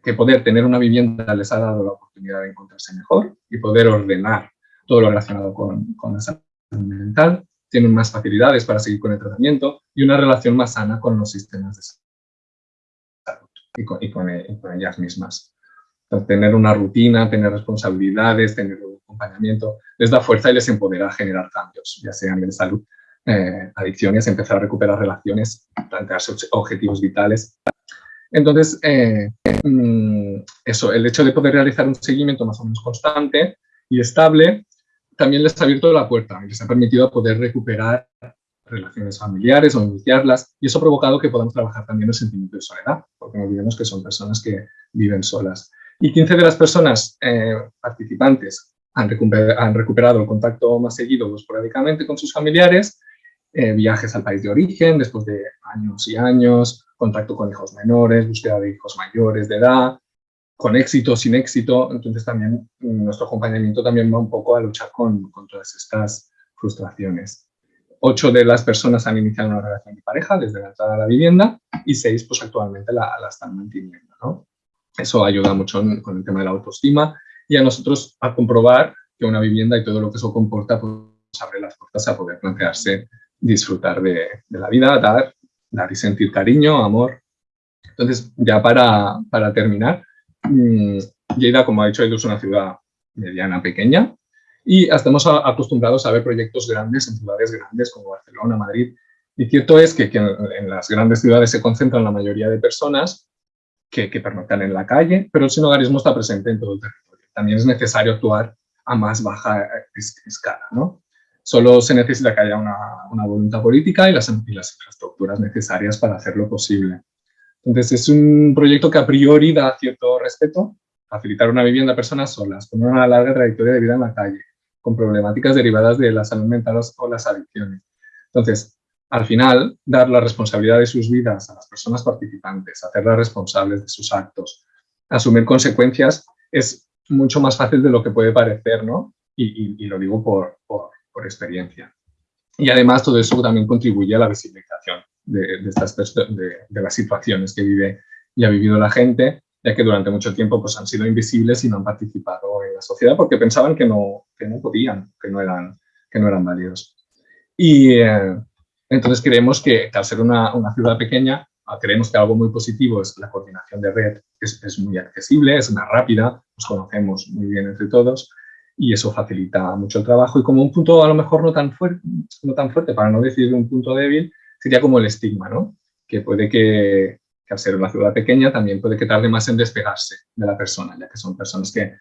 S3: que poder tener una vivienda les ha dado la oportunidad de encontrarse mejor y poder ordenar todo lo relacionado con, con la salud mental, tienen más facilidades para seguir con el tratamiento y una relación más sana con los sistemas de salud y con, y con, ellas mismas. tener una rutina, tener responsabilidades, tener un acompañamiento, les da fuerza y les empodera a generar cambios, ya sean de salud, eh, adicciones, empezar a recuperar relaciones, plantearse objetivos vitales. Entonces, eh, mm, eso, el hecho de poder realizar un seguimiento más o menos constante y estable también les ha abierto la puerta y les ha permitido poder recuperar relaciones familiares o iniciarlas y eso ha provocado que podamos trabajar también el sentimiento de soledad, porque no olvidemos que son personas que viven solas. Y 15 de las personas eh, participantes han, recuperado el contacto más seguido o esporádicamente con sus familiares, eh, viajes al país de origen después de años y años, contacto con hijos menores, búsqueda de hijos mayores de edad, con éxito, sin éxito, entonces también nuestro acompañamiento también va un poco a luchar con, con todas estas frustraciones. Ocho de las personas han iniciado una relación de pareja desde la entrada a la vivienda y seis pues actualmente la, la están manteniendo. ¿no? Eso ayuda mucho con el tema de la autoestima y a nosotros a comprobar que una vivienda y todo lo que eso comporta pues abre las puertas a poder plantearse disfrutar de, de la vida, dar, dar y sentir cariño, amor. Entonces, ya para, para terminar, Mm, Lleida, como ha dicho es una ciudad mediana, pequeña, y estamos acostumbrados a ver proyectos grandes en ciudades grandes como Barcelona, Madrid. Y cierto es que, en, las grandes ciudades se concentran la mayoría de personas que, que pernoctan en la calle, pero el sinogarismo está presente en todo el territorio. También es necesario actuar a más baja escala. ¿no? Solo se necesita que haya una, una voluntad política y las, y las infraestructuras necesarias para hacerlo posible. Entonces, es un proyecto que a priori da cierto respeto, facilitar una vivienda a personas solas, con una larga trayectoria de vida en la calle, con problemáticas derivadas de la salud mental o las adicciones. Entonces, al final, dar la responsabilidad de sus vidas a las personas participantes, hacerlas responsables de sus actos, asumir consecuencias, es mucho más fácil de lo que puede parecer, ¿no? Y, lo digo por, por experiencia. Y además todo eso también contribuye a la visibilización de, estas, de, las situaciones que vive y ha vivido la gente, ya que durante mucho tiempo pues, han sido invisibles y no han participado en la sociedad porque pensaban que no, que no podían, que no eran, que no eran válidos. Y eh, entonces creemos que, al ser una, una, ciudad pequeña, creemos que algo muy positivo es la coordinación de red, es, es muy accesible, es más rápida, nos conocemos muy bien entre todos y eso facilita mucho el trabajo. Y como un punto a lo mejor no tan, fuerte, no tan fuerte, para no decir un punto débil, sería como el estigma, ¿no? que puede que, que al ser una ciudad pequeña también puede que tarde más en despegarse de la persona, ya que son personas que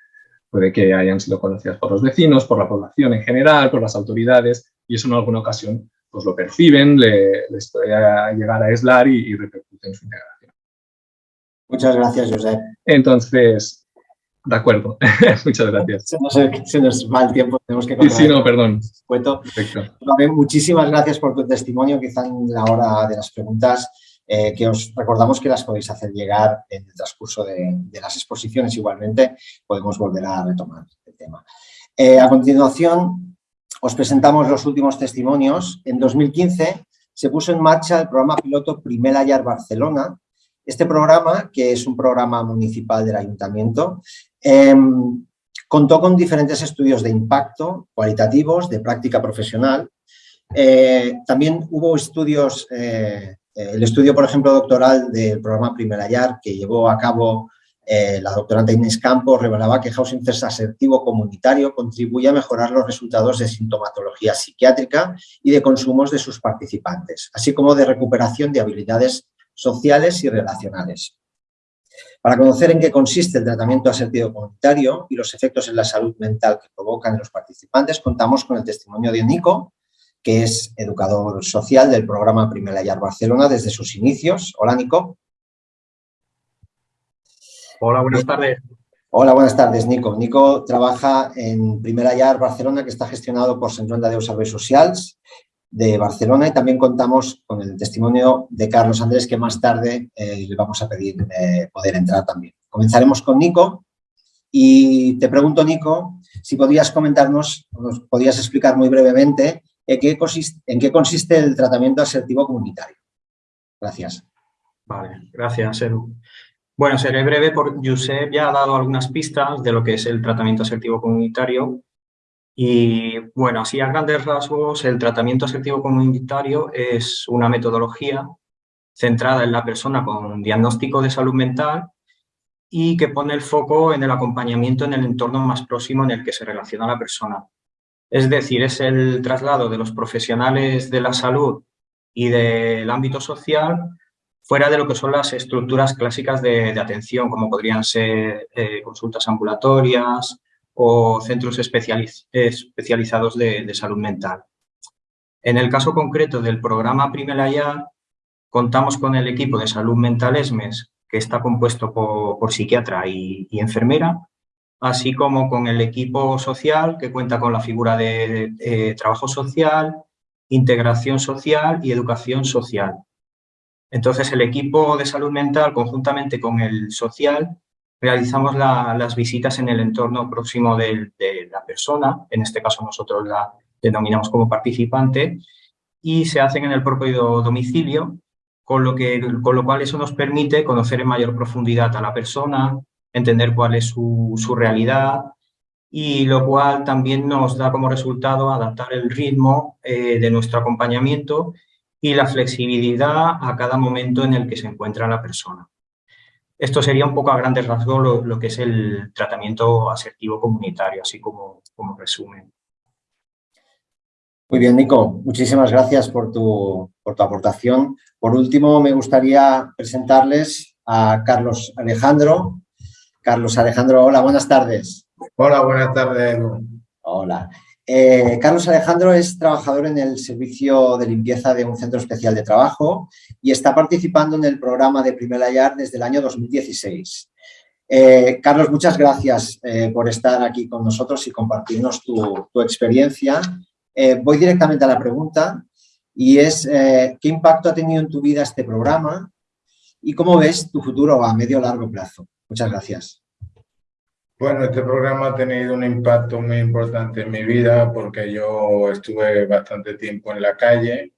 S3: puede que hayan sido conocidas por los vecinos, por la población en general, por las autoridades, y eso en alguna ocasión pues lo perciben, le, les puede llegar a aislar y, y repercute en su integración.
S1: Muchas gracias, Josep.
S3: Entonces, de acuerdo, muchas gracias.
S1: Se nos, se nos, va el tiempo, tenemos que...
S3: Sí, sí, no, perdón.
S1: Perfecto. Muchísimas gracias por tu testimonio, quizá en la hora de las preguntas eh, que os recordamos que las podéis hacer llegar en el transcurso de, las exposiciones. Igualmente, podemos volver a retomar el tema. Eh, a continuación, os presentamos los últimos testimonios. En 2015 se puso en marcha el programa piloto Primera Yar Barcelona. Este programa, que es un programa municipal del ayuntamiento, eh, contó con diferentes estudios de impacto cualitativos, de práctica profesional. Eh, también hubo estudios el estudio, por ejemplo, doctoral del programa Primera Yar que llevó a cabo eh, la doctorante Inés Campos revelaba que housing first asertivo comunitario contribuye a mejorar los resultados de sintomatología psiquiátrica y de consumos de sus participantes, así como de recuperación de habilidades sociales y relacionales. Para conocer en qué consiste el tratamiento asertivo comunitario y los efectos en la salud mental que provocan en los participantes, contamos con el testimonio de Nico, que es educador social del programa Primera Yar Barcelona desde sus inicios. Hola, Nico.
S4: Hola, buenas tardes.
S1: Hola, buenas tardes, Nico. Nico trabaja en Primera Yar Barcelona, que está gestionado por Centronda de Serveis Socials de Barcelona y también contamos con el testimonio de Carlos Andrés, que más tarde eh, le vamos a pedir eh, poder entrar también. Comenzaremos con Nico y te pregunto, Nico, si podrías comentarnos, nos podrías explicar muy brevemente ¿En qué, consiste, ¿En qué consiste el tratamiento asertivo comunitario? Gracias.
S4: Vale, gracias, Edu. Bueno, seré breve porque Josep ya ha dado algunas pistas de lo que es el tratamiento asertivo comunitario. Y bueno, así a grandes rasgos, el tratamiento asertivo comunitario es una metodología centrada en la persona con diagnóstico de salud mental y que pone el foco en el acompañamiento en el entorno más próximo en el que se relaciona la persona. Es decir, es el traslado de los profesionales de la salud y del ámbito social fuera de lo que son las estructuras clásicas de, atención, como podrían ser eh, consultas ambulatorias o centros especializados de, salud mental. En el caso concreto del programa Primera Ya, contamos con el equipo de salud mental ESMES, que está compuesto por, psiquiatra y enfermera, así como con el equipo social que cuenta con la figura de, trabajo social, integración social y educación social. Entonces, el equipo de salud mental, conjuntamente con el social, realizamos las visitas en el entorno próximo de, la persona, en este caso nosotros la denominamos como participante, y se hacen en el propio domicilio, con lo, que, con lo cual eso nos permite conocer en mayor profundidad a la persona, entender cuál es su, realidad y lo cual también nos da como resultado adaptar el ritmo eh, de nuestro acompañamiento y la flexibilidad a cada momento en el que se encuentra la persona. Esto sería un poco a grandes rasgos lo, que es el tratamiento asertivo comunitario, así como, como resumen.
S1: Muy bien, Nico. Muchísimas gracias por tu, por tu aportación. Por último, me gustaría presentarles a Carlos Alejandro, Carlos Alejandro, hola, buenas tardes.
S5: Hola, buenas tardes,
S1: Hola. Eh, Carlos Alejandro es trabajador en el servicio de limpieza de un centro especial de trabajo y está participando en el programa de Primera Yar desde el año 2016. Eh, Carlos, muchas gracias eh, por estar aquí con nosotros y compartirnos tu, tu experiencia. voy directamente a la pregunta y es ¿qué impacto ha tenido en tu vida este programa y cómo ves tu futuro a medio o largo plazo? Muchas gracias.
S5: Bueno, este programa ha tenido un impacto muy importante en mi vida porque yo estuve bastante tiempo en la calle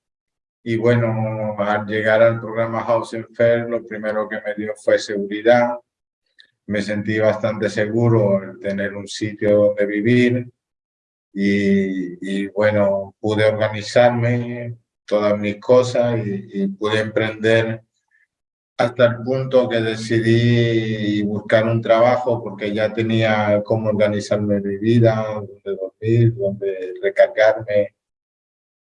S5: y bueno, al llegar al programa Housing Fair, lo primero que me dio fue seguridad. Me sentí bastante seguro en tener un sitio donde vivir y, y bueno, pude organizarme todas mis cosas y, y pude emprender hasta el punto que decidí buscar un trabajo porque ya tenía cómo organizarme mi vida, dónde dormir, dónde recargarme.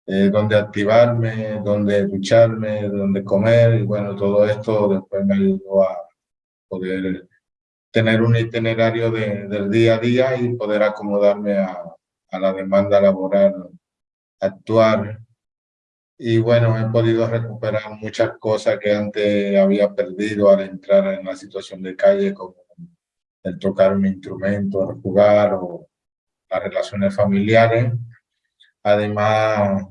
S5: eh, dónde activarme, dónde ducharme, dónde comer, y bueno, todo esto después me ayudó a poder tener un itinerario del día a día y poder acomodarme a, a la demanda laboral actuar. Y bueno, he podido recuperar muchas cosas que antes había perdido al entrar en la situación de calle, como el tocar un instrumento, el jugar o las relaciones familiares. Además,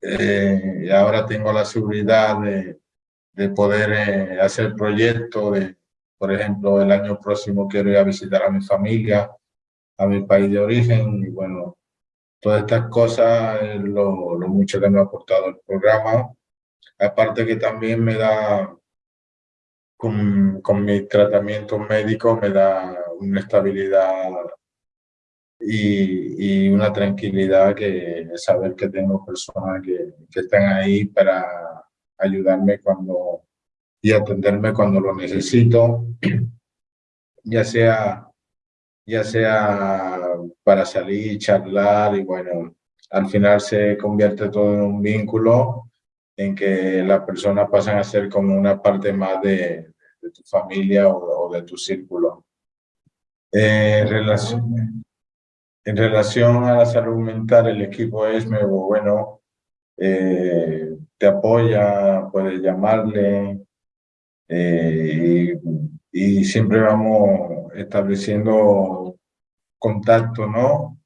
S5: eh, ahora tengo la seguridad de, de poder eh, hacer proyectos. Por ejemplo, el año próximo quiero ir a visitar a mi familia, a mi país de origen. Y bueno, todas estas cosas es lo, mucho que me ha aportado el programa. Aparte que también me da con, con mi tratamiento médico me da una estabilidad y, y, una tranquilidad que saber que tengo personas que, que están ahí para ayudarme cuando y atenderme cuando lo necesito, ya sea, ya sea para salir, charlar y bueno, al final se convierte todo en un vínculo en que las personas pasan a ser como una parte más de, de tu familia o, o, de tu círculo. Eh, en, relación, en relación a la salud mental, el equipo es nuevo, bueno, eh, te apoya, puedes llamarle eh, y, y siempre vamos estableciendo contacto, ¿no?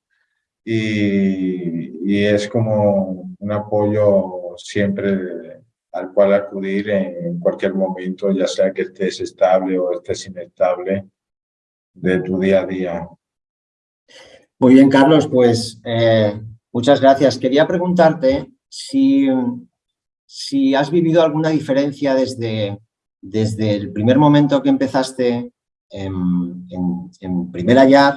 S5: Y, es como un apoyo siempre al cual acudir en cualquier momento, ya sea que estés estable o estés inestable de tu día a día.
S1: Muy bien, Carlos, pues eh, muchas gracias. Quería preguntarte si, si has vivido alguna diferencia desde, desde el primer momento que empezaste en, en, en primer hallar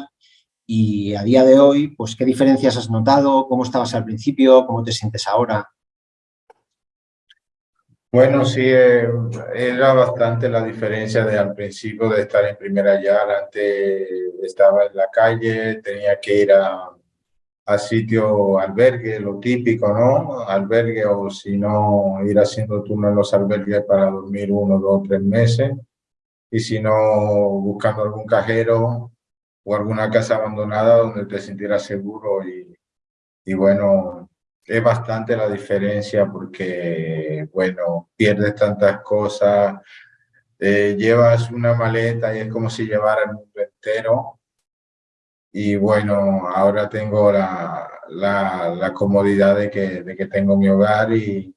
S1: y a día de hoy, pues qué diferencias has notado, cómo estabas al principio, cómo te sientes ahora.
S5: Bueno, sí, eh, era bastante la diferencia de al principio de estar en primera yard. Antes estaba en la calle, tenía que ir a, a sitio albergue, lo típico, ¿no? Albergue o si no, ir haciendo turno en los albergues para dormir uno, dos, tres meses. Y si no, buscando algún cajero o alguna casa abandonada donde te sintieras seguro y, y bueno, es bastante la diferencia porque, bueno, pierdes tantas cosas, eh, llevas una maleta y es como si llevara el mundo entero. Y bueno, ahora tengo la, la, la comodidad de que, de que tengo mi hogar y,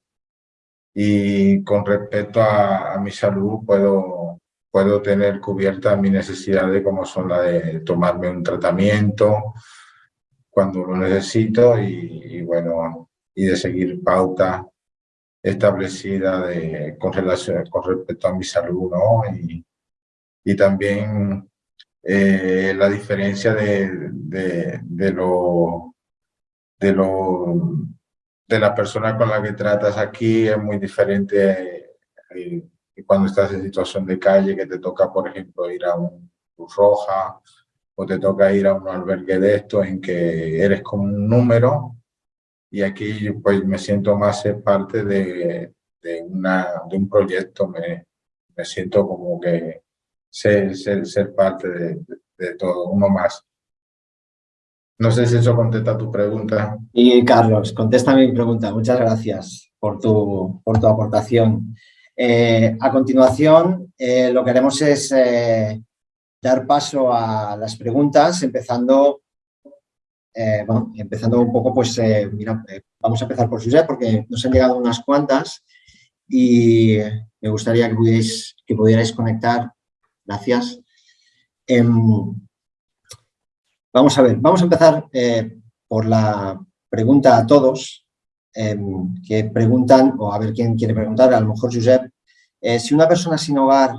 S5: y con respecto a, a mi salud puedo, puedo tener cubierta mi necesidad de como son la de tomarme un tratamiento, cuando lo necesito y, y, bueno, y de seguir pauta establecida de, con, relación, con respecto a mi salud, ¿no? Y, y también eh, la diferencia de, de, de, lo, de, lo, de la persona con la que tratas aquí es muy diferente eh, cuando estás en situación de calle, que te toca, por ejemplo, ir a un Cruz Roja, o te toca ir a un albergue de esto en que eres como un número y aquí pues me siento más parte de, de, una, de un proyecto, me, me siento como que ser, ser, ser parte de, de, todo, uno más. No sé si eso contesta tu pregunta.
S1: Y Carlos, contesta mi pregunta. Muchas gracias por tu, por tu aportación. Eh, a continuación, eh, lo que haremos es eh, dar paso a las preguntas, empezando, empezando un poco, pues, mira, vamos a empezar por Josep, porque nos han llegado unas cuantas y me gustaría que pudierais, que pudierais conectar. Gracias. Em, vamos a ver, vamos a empezar por la pregunta a todos, em, que preguntan, o a ver quién quiere preguntar, a lo mejor Josep, si una persona sin hogar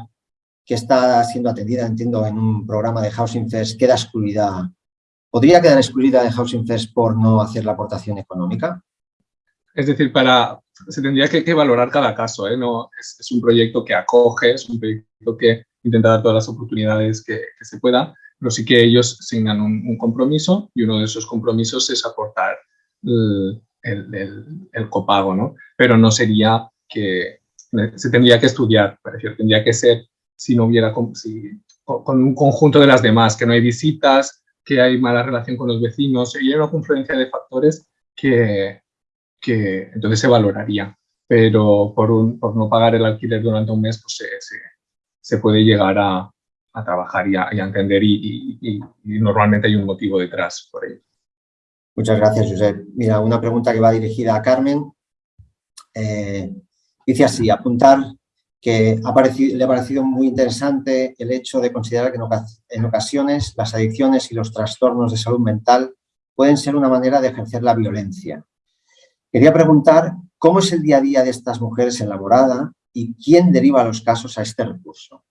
S1: que está siendo atendida, entiendo, en un programa de Housing First, queda excluida, ¿podría quedar excluida de Housing First por no hacer la aportación económica?
S3: Es decir, para, se tendría que, que valorar cada caso, ¿eh? no, es, un proyecto que acoge, es un proyecto que intenta dar todas las oportunidades que, que se puedan, pero sí que ellos asignan un, un, compromiso y uno de esos compromisos es aportar el, el, copago, ¿no? Pero no sería que se tendría que estudiar, decir, tendría que ser si no hubiera si, con un conjunto de las demás, que no hay visitas, que hay mala relación con los vecinos, y hay una confluencia de factores que, que entonces se valoraría. Pero por, un, por no pagar el alquiler durante un mes, pues se, se, puede llegar a, a trabajar y a, entender y, y, normalmente hay un motivo detrás por ello.
S1: Muchas gracias, Josep. Mira, una pregunta que va dirigida a Carmen. Eh, dice así, apuntar que le ha parecido muy interesante el hecho de considerar que en ocasiones las adicciones y los trastornos de salud mental pueden ser una manera de ejercer la violencia. Quería preguntar cómo es el día a día de estas mujeres en la morada y quién deriva los casos a este recurso.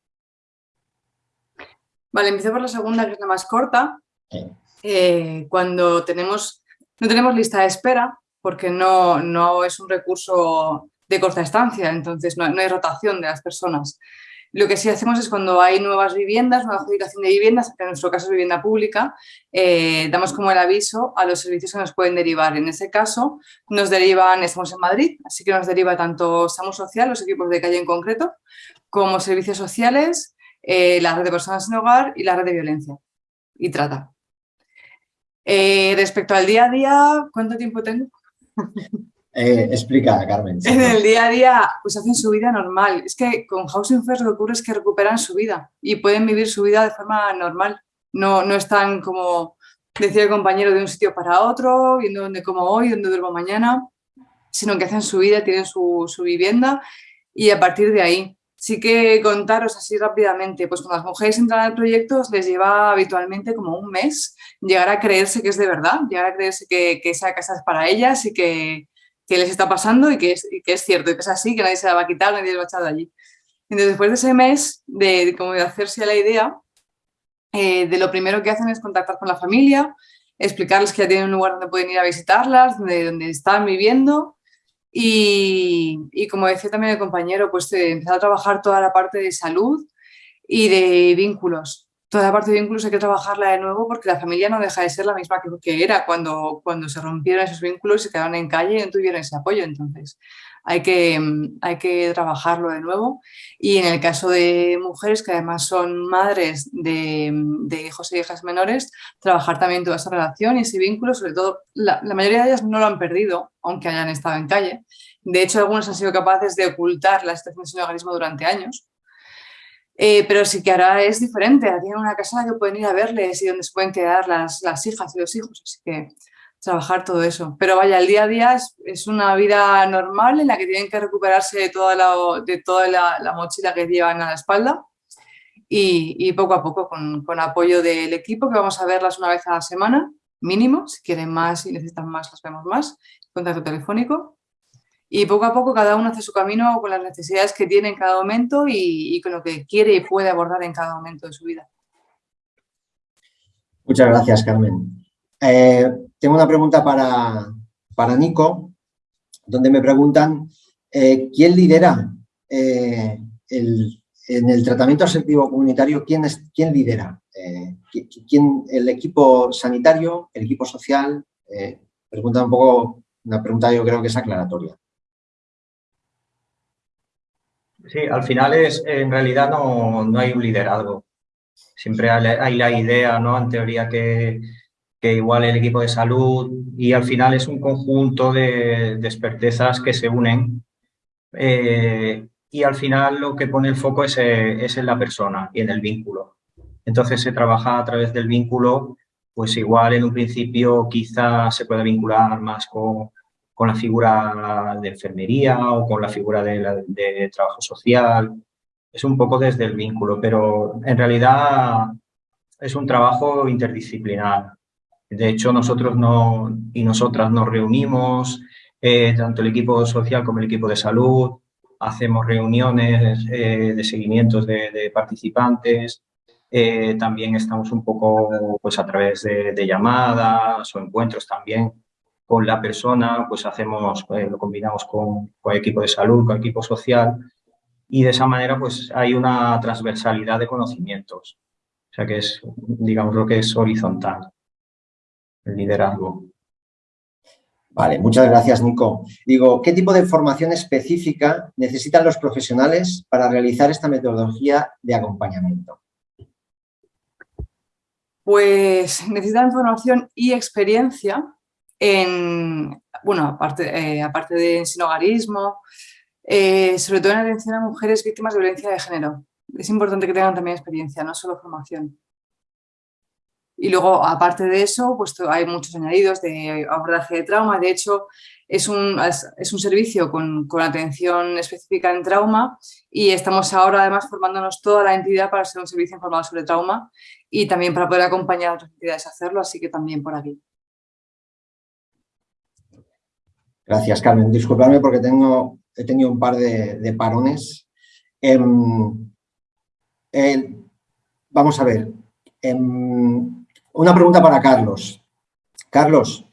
S2: Vale, empiezo por la segunda, que es la más corta. Eh, cuando no tenemos lista de espera, porque no, no es un recurso de corta estancia, entonces no, hay rotación de las personas. Lo que sí hacemos es cuando hay nuevas viviendas, nueva adjudicación de viviendas, que en nuestro caso es vivienda pública, eh, damos como el aviso a los servicios que nos pueden derivar. En ese caso nos derivan, estamos en Madrid, así que nos deriva tanto SAMU Social, los equipos de calle en concreto, como servicios sociales, eh, la red de personas en hogar y la red de violencia y trata. Eh, respecto al día a día, ¿cuánto tiempo tengo?
S1: Eh, explica, Carmen.
S2: En el día a día, pues hacen su vida normal. Es que con Housing First lo que ocurre es que recuperan su vida y pueden vivir su vida de forma normal. No, no están como, decía el compañero, de un sitio para otro, viendo dónde como hoy, dónde duermo mañana, sino que hacen su vida, tienen su, su vivienda y a partir de ahí. Sí que contaros así rápidamente, pues cuando las mujeres entran al proyecto les lleva habitualmente como un mes llegar a creerse que es de verdad, llegar a creerse que, que esa casa es para ellas y que, que les está pasando y que, es, que es cierto, y que es así, que nadie se la va a quitar, nadie se va a echar de allí. Entonces, después de ese mes de, como de hacerse la idea, eh, de lo primero que hacen es contactar con la familia, explicarles que ya tienen un lugar donde pueden ir a visitarlas, donde, donde están viviendo y, y, como decía también el compañero, pues eh, empezar a trabajar toda la parte de salud y de vínculos toda la parte de vínculos hay que trabajarla de nuevo porque la familia no deja de ser la misma que, era cuando, cuando se rompieron esos vínculos y se quedaron en calle y no tuvieron ese apoyo. Entonces, hay que, hay que trabajarlo de nuevo. Y en el caso de mujeres que además son madres de, hijos e hijas menores, trabajar también toda esa relación y ese vínculo, sobre todo, la, mayoría de ellas no lo han perdido, aunque hayan estado en calle. De hecho, algunos han sido capaces de ocultar la situación de su organismo durante años eh, pero sí que ahora es diferente, tienen una casa que pueden ir a verles y donde se pueden quedar las, las hijas y los hijos, así que trabajar todo eso. Pero vaya, el día a día es, una vida normal en la que tienen que recuperarse de toda la, de toda la, mochila que llevan a la espalda y, y poco a poco con, con, apoyo del equipo, que vamos a verlas una vez a la semana, mínimo, si quieren más y necesitan más, las vemos más, contacto telefónico y poco a poco cada uno hace su camino con las necesidades que tiene en cada momento y, con lo que quiere y puede abordar en cada momento de su vida.
S1: Muchas gracias, Carmen. Eh, tengo una pregunta para, para, Nico, donde me preguntan eh, quién lidera eh, el, en el tratamiento asertivo comunitario, quién, quién lidera, ¿quién, el equipo sanitario, el equipo social, pregunta un poco, una pregunta yo creo que es aclaratoria.
S4: Sí, al final es, en realidad no, no hay un liderazgo. Siempre hay la idea, ¿no? En teoría que, que igual el equipo de salud y al final es un conjunto de, de expertezas que se unen eh, y al final lo que pone el foco es, es, en la persona y en el vínculo. Entonces se trabaja a través del vínculo, pues igual en un principio quizá se puede vincular más con, con la figura de enfermería o con la figura de, trabajo social. Es un poco desde el vínculo, pero en realidad es un trabajo interdisciplinar. De hecho, nosotros no, y nosotras nos reunimos, eh, tanto el equipo social como el equipo de salud, hacemos reuniones eh, de seguimientos de, participantes, eh, también estamos un poco pues, a través de, de, llamadas o encuentros también con la persona, pues hacemos, lo combinamos con, con, el equipo de salud, con el equipo social y de esa manera pues hay una transversalidad de conocimientos. O sea que es, digamos, lo que es horizontal, el liderazgo.
S1: Vale, muchas gracias, Nico. Digo, ¿qué tipo de formación específica necesitan los profesionales para realizar esta metodología de acompañamiento?
S2: Pues necesitan formación y experiencia en, bueno, aparte, eh, aparte de sinogarismo, eh, sobre todo en atención a mujeres víctimas de violencia de género. Es importante que tengan también experiencia, no solo formación. Y luego, aparte de eso, pues hay muchos añadidos de abordaje de trauma. De hecho, es un, es un servicio con, con, atención específica en trauma y estamos ahora además formándonos toda la entidad para ser un servicio informado sobre trauma y también para poder acompañar a otras entidades a hacerlo, así que también por aquí.
S1: Gracias, Carmen. Disculpadme porque tengo, he tenido un par de, parones. Em, vamos a ver. Em, una pregunta para Carlos. Carlos,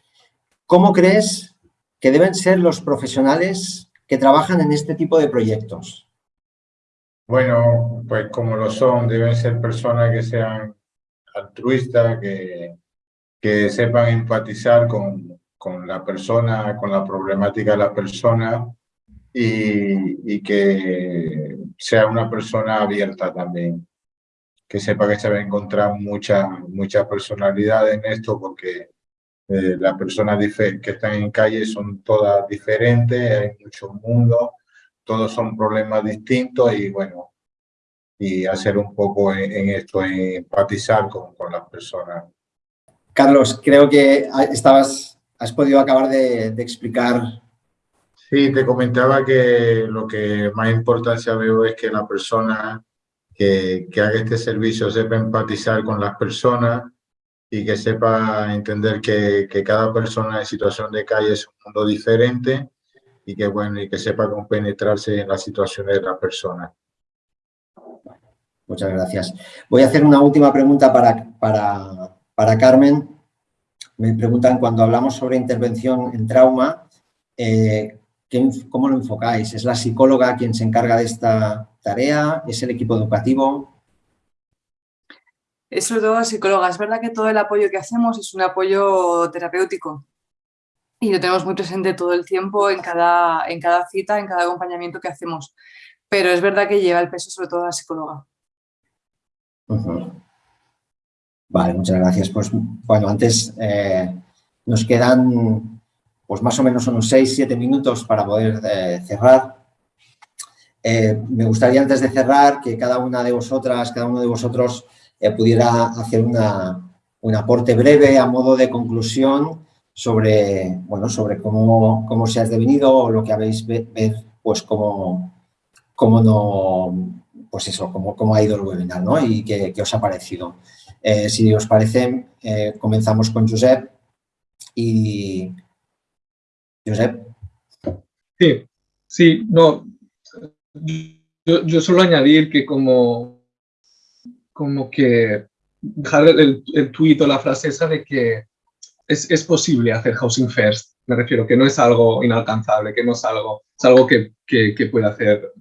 S1: ¿cómo crees que deben ser los profesionales que trabajan en este tipo de proyectos?
S5: Bueno, pues como lo son, deben ser personas que sean altruistas, que, que sepan empatizar con, con la persona, con la problemática de la persona y, y, que sea una persona abierta también. Que sepa que se va a encontrar mucha, mucha personalidad en esto porque eh, las personas que están en calle son todas diferentes, hay muchos mundos, todos son problemas distintos y bueno, y hacer un poco en, esto, empatizar con, con las personas.
S1: Carlos, creo que estabas has podido acabar de, explicar.
S5: Sí, te comentaba que lo que más importancia veo es que la persona que, haga este servicio sepa empatizar con las personas y que sepa entender que, que, cada persona en situación de calle es un mundo diferente y que, bueno, y que sepa compenetrarse en las situaciones de las personas.
S1: Muchas gracias. Voy a hacer una última pregunta para, para, para Carmen. Me preguntan, cuando hablamos sobre intervención en trauma, eh, ¿cómo lo enfocáis? ¿Es la psicóloga quien se encarga de esta tarea? ¿Es el equipo educativo?
S2: Es sobre todo psicóloga. Es verdad que todo el apoyo que hacemos es un apoyo terapéutico y lo tenemos muy presente todo el tiempo en cada, en cada cita, en cada acompañamiento que hacemos. Pero es verdad que lleva el peso sobre todo la psicóloga.
S1: Vale, muchas gracias. Pues bueno, antes eh, nos quedan pues más o menos unos 6-7 minutos para poder eh, cerrar. Eh, me gustaría antes de cerrar que cada una de vosotras, cada uno de vosotros pudiera hacer una, un aporte breve a modo de conclusión sobre, bueno, sobre cómo, cómo se ha devenido o lo que habéis ver, pues cómo, cómo no, pues eso, cómo, cómo ha ido el webinar, ¿no? Y qué, qué os ha parecido. Eh, si os parece, eh, comenzamos con Josep y... Josep.
S3: Sí, sí, no. Yo, yo solo añadir que como, como que dejar el, el tuit o la frase esa de que es, es, posible hacer housing first. Me refiero que no es algo inalcanzable, que no es algo, es algo que, que, que puede hacer,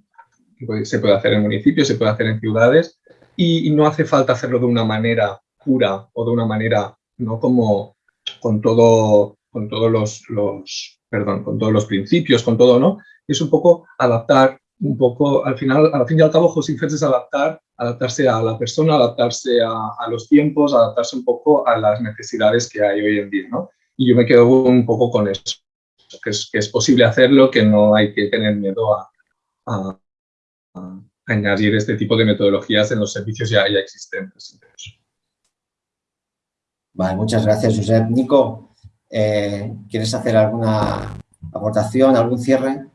S3: se puede hacer en municipios, se puede hacer en ciudades y, no hace falta hacerlo de una manera pura o de una manera, ¿no? Como con todo, con todos los, los, perdón, con todos los principios, con todo, ¿no? Es un poco adaptar, un poco, al final, al fin y al cabo, José es adaptar, adaptarse a la persona, adaptarse a, los tiempos, adaptarse un poco a las necesidades que hay hoy en día, ¿no? Y yo me quedo un poco con eso, que es, que es posible hacerlo, que no hay que tener miedo a, añadir este tipo de metodologías en los servicios ya, ya existentes.
S1: Vale, muchas gracias, Josep. Nico, eh, ¿quieres hacer alguna aportación, algún cierre?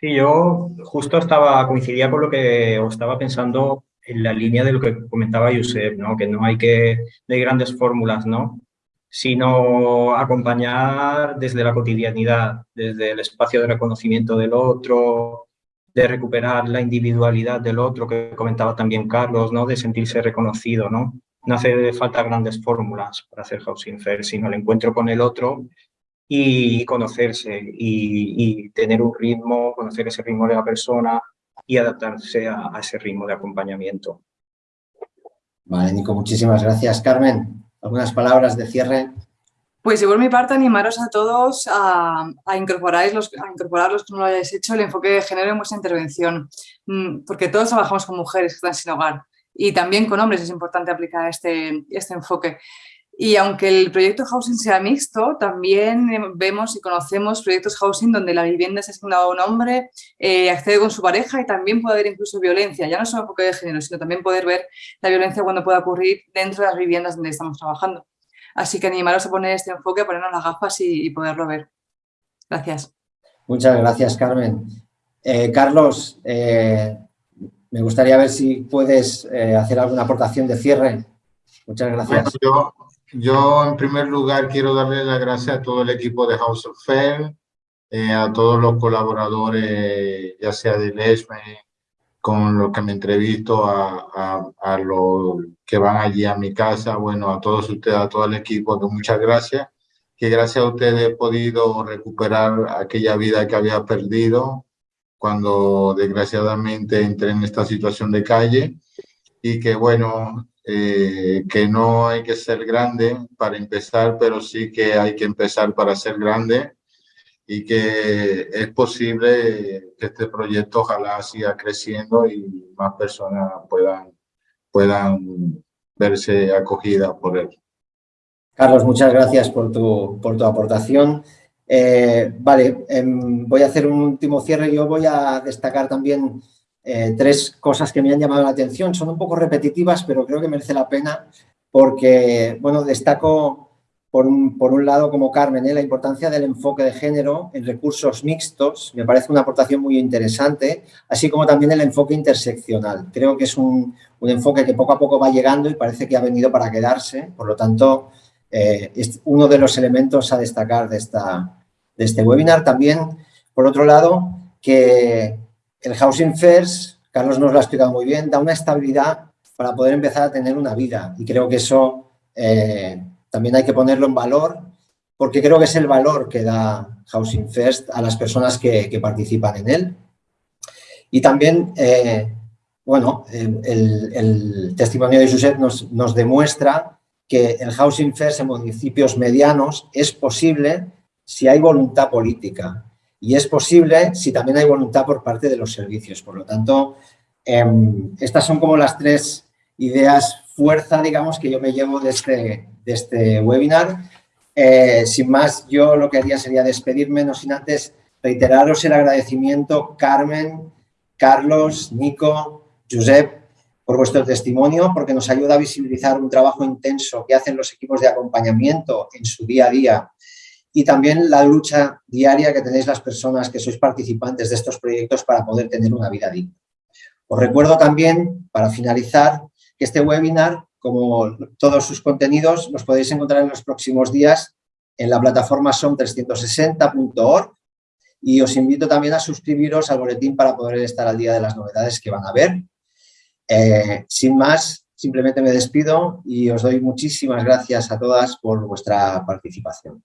S4: Sí, yo justo estaba, coincidía con lo que estaba pensando en la línea de lo que comentaba Josep, ¿no? que no hay que, de grandes fórmulas, ¿no? sino acompañar desde la cotidianidad, desde el espacio de reconocimiento del otro, de recuperar la individualidad del otro, que comentaba también Carlos, ¿no? de sentirse reconocido. No, no hace falta grandes fórmulas para hacer housing fair, sino el encuentro con el otro y conocerse y, tener un ritmo, conocer ese ritmo de la persona y adaptarse a, a ese ritmo de acompañamiento.
S1: Vale, Nico, muchísimas gracias. Carmen, ¿algunas palabras de cierre?
S2: Pues yo por mi parte animaros a todos a, a, incorporar los, a incorporarlos, como lo hayáis hecho, el enfoque de género en vuestra intervención, mm, porque todos trabajamos con mujeres que están sin hogar y también con hombres es importante aplicar este, este enfoque. Y aunque el proyecto housing sea mixto, también vemos y conocemos proyectos housing donde la vivienda es asignada a un hombre, eh, accede con su pareja y también puede haber incluso violencia, ya no solo enfoque de género, sino también poder ver la violencia cuando pueda ocurrir dentro de las viviendas donde estamos trabajando. Así que animaros a poner este enfoque, a ponernos las gafas y, poderlo ver. Gracias.
S1: Muchas gracias, Carmen. Eh, Carlos, eh, me gustaría ver si puedes hacer alguna aportación de cierre. Muchas gracias.
S5: Yo, en primer lugar, quiero darle las gracias a todo el equipo de House of Fair, eh, a todos los colaboradores, ya sea de Lesme, con los que me entrevisto, a, a, los que van allí a mi casa, bueno, a todos ustedes, a todo el equipo, muchas gracias, que gracias a ustedes he podido recuperar aquella vida que había perdido cuando desgraciadamente entré en esta situación de calle y que bueno, eh, que no hay que ser grande para empezar, pero sí que hay que empezar para ser grande y que es posible que este proyecto ojalá siga creciendo y más personas puedan, puedan verse acogidas por él.
S1: Carlos, muchas gracias por tu, por tu aportación. Eh, vale, em, voy a hacer un último cierre. Yo voy a destacar también eh, tres cosas que me han llamado la atención. Son un poco repetitivas, pero creo que merece la pena porque, bueno, destaco por un, por un lado, como Carmen, ¿eh? la importancia del enfoque de género en recursos mixtos. Me parece una aportación muy interesante, así como también el enfoque interseccional. Creo que es un, un enfoque que poco a poco va llegando y parece que ha venido para quedarse. Por lo tanto, eh, es uno de los elementos a destacar de, esta, de este webinar. También, por otro lado, que el Housing First, Carlos nos lo ha explicado muy bien, da una estabilidad para poder empezar a tener una vida y creo que eso eh, también hay que ponerlo en valor porque creo que es el valor que da Housing First a las personas que, participan en él. Y también, eh, bueno, el, testimonio de Josep nos, nos demuestra que el Housing First en municipios medianos es posible si hay voluntad política. Y es posible si también hay voluntad por parte de los servicios. Por lo tanto, em, estas son como las tres ideas fuerza, digamos, que yo me llevo de este, de este webinar. Eh, sin más, yo lo que haría sería despedirme, no sin antes reiteraros el agradecimiento, Carmen, Carlos, Nico, Josep, por vuestro testimonio, porque nos ayuda a visibilizar un trabajo intenso que hacen los equipos de acompañamiento en su día a día y también la lucha diaria que tenéis las personas que sois participantes de estos proyectos para poder tener una vida digna. Os recuerdo también, para finalizar, que este webinar, como todos sus contenidos, los podéis encontrar en los próximos días en la plataforma som360.org y os invito también a suscribiros al boletín para poder estar al día de las novedades que van a haber. Eh, sin más, simplemente me despido y os doy muchísimas gracias a todas por vuestra participación.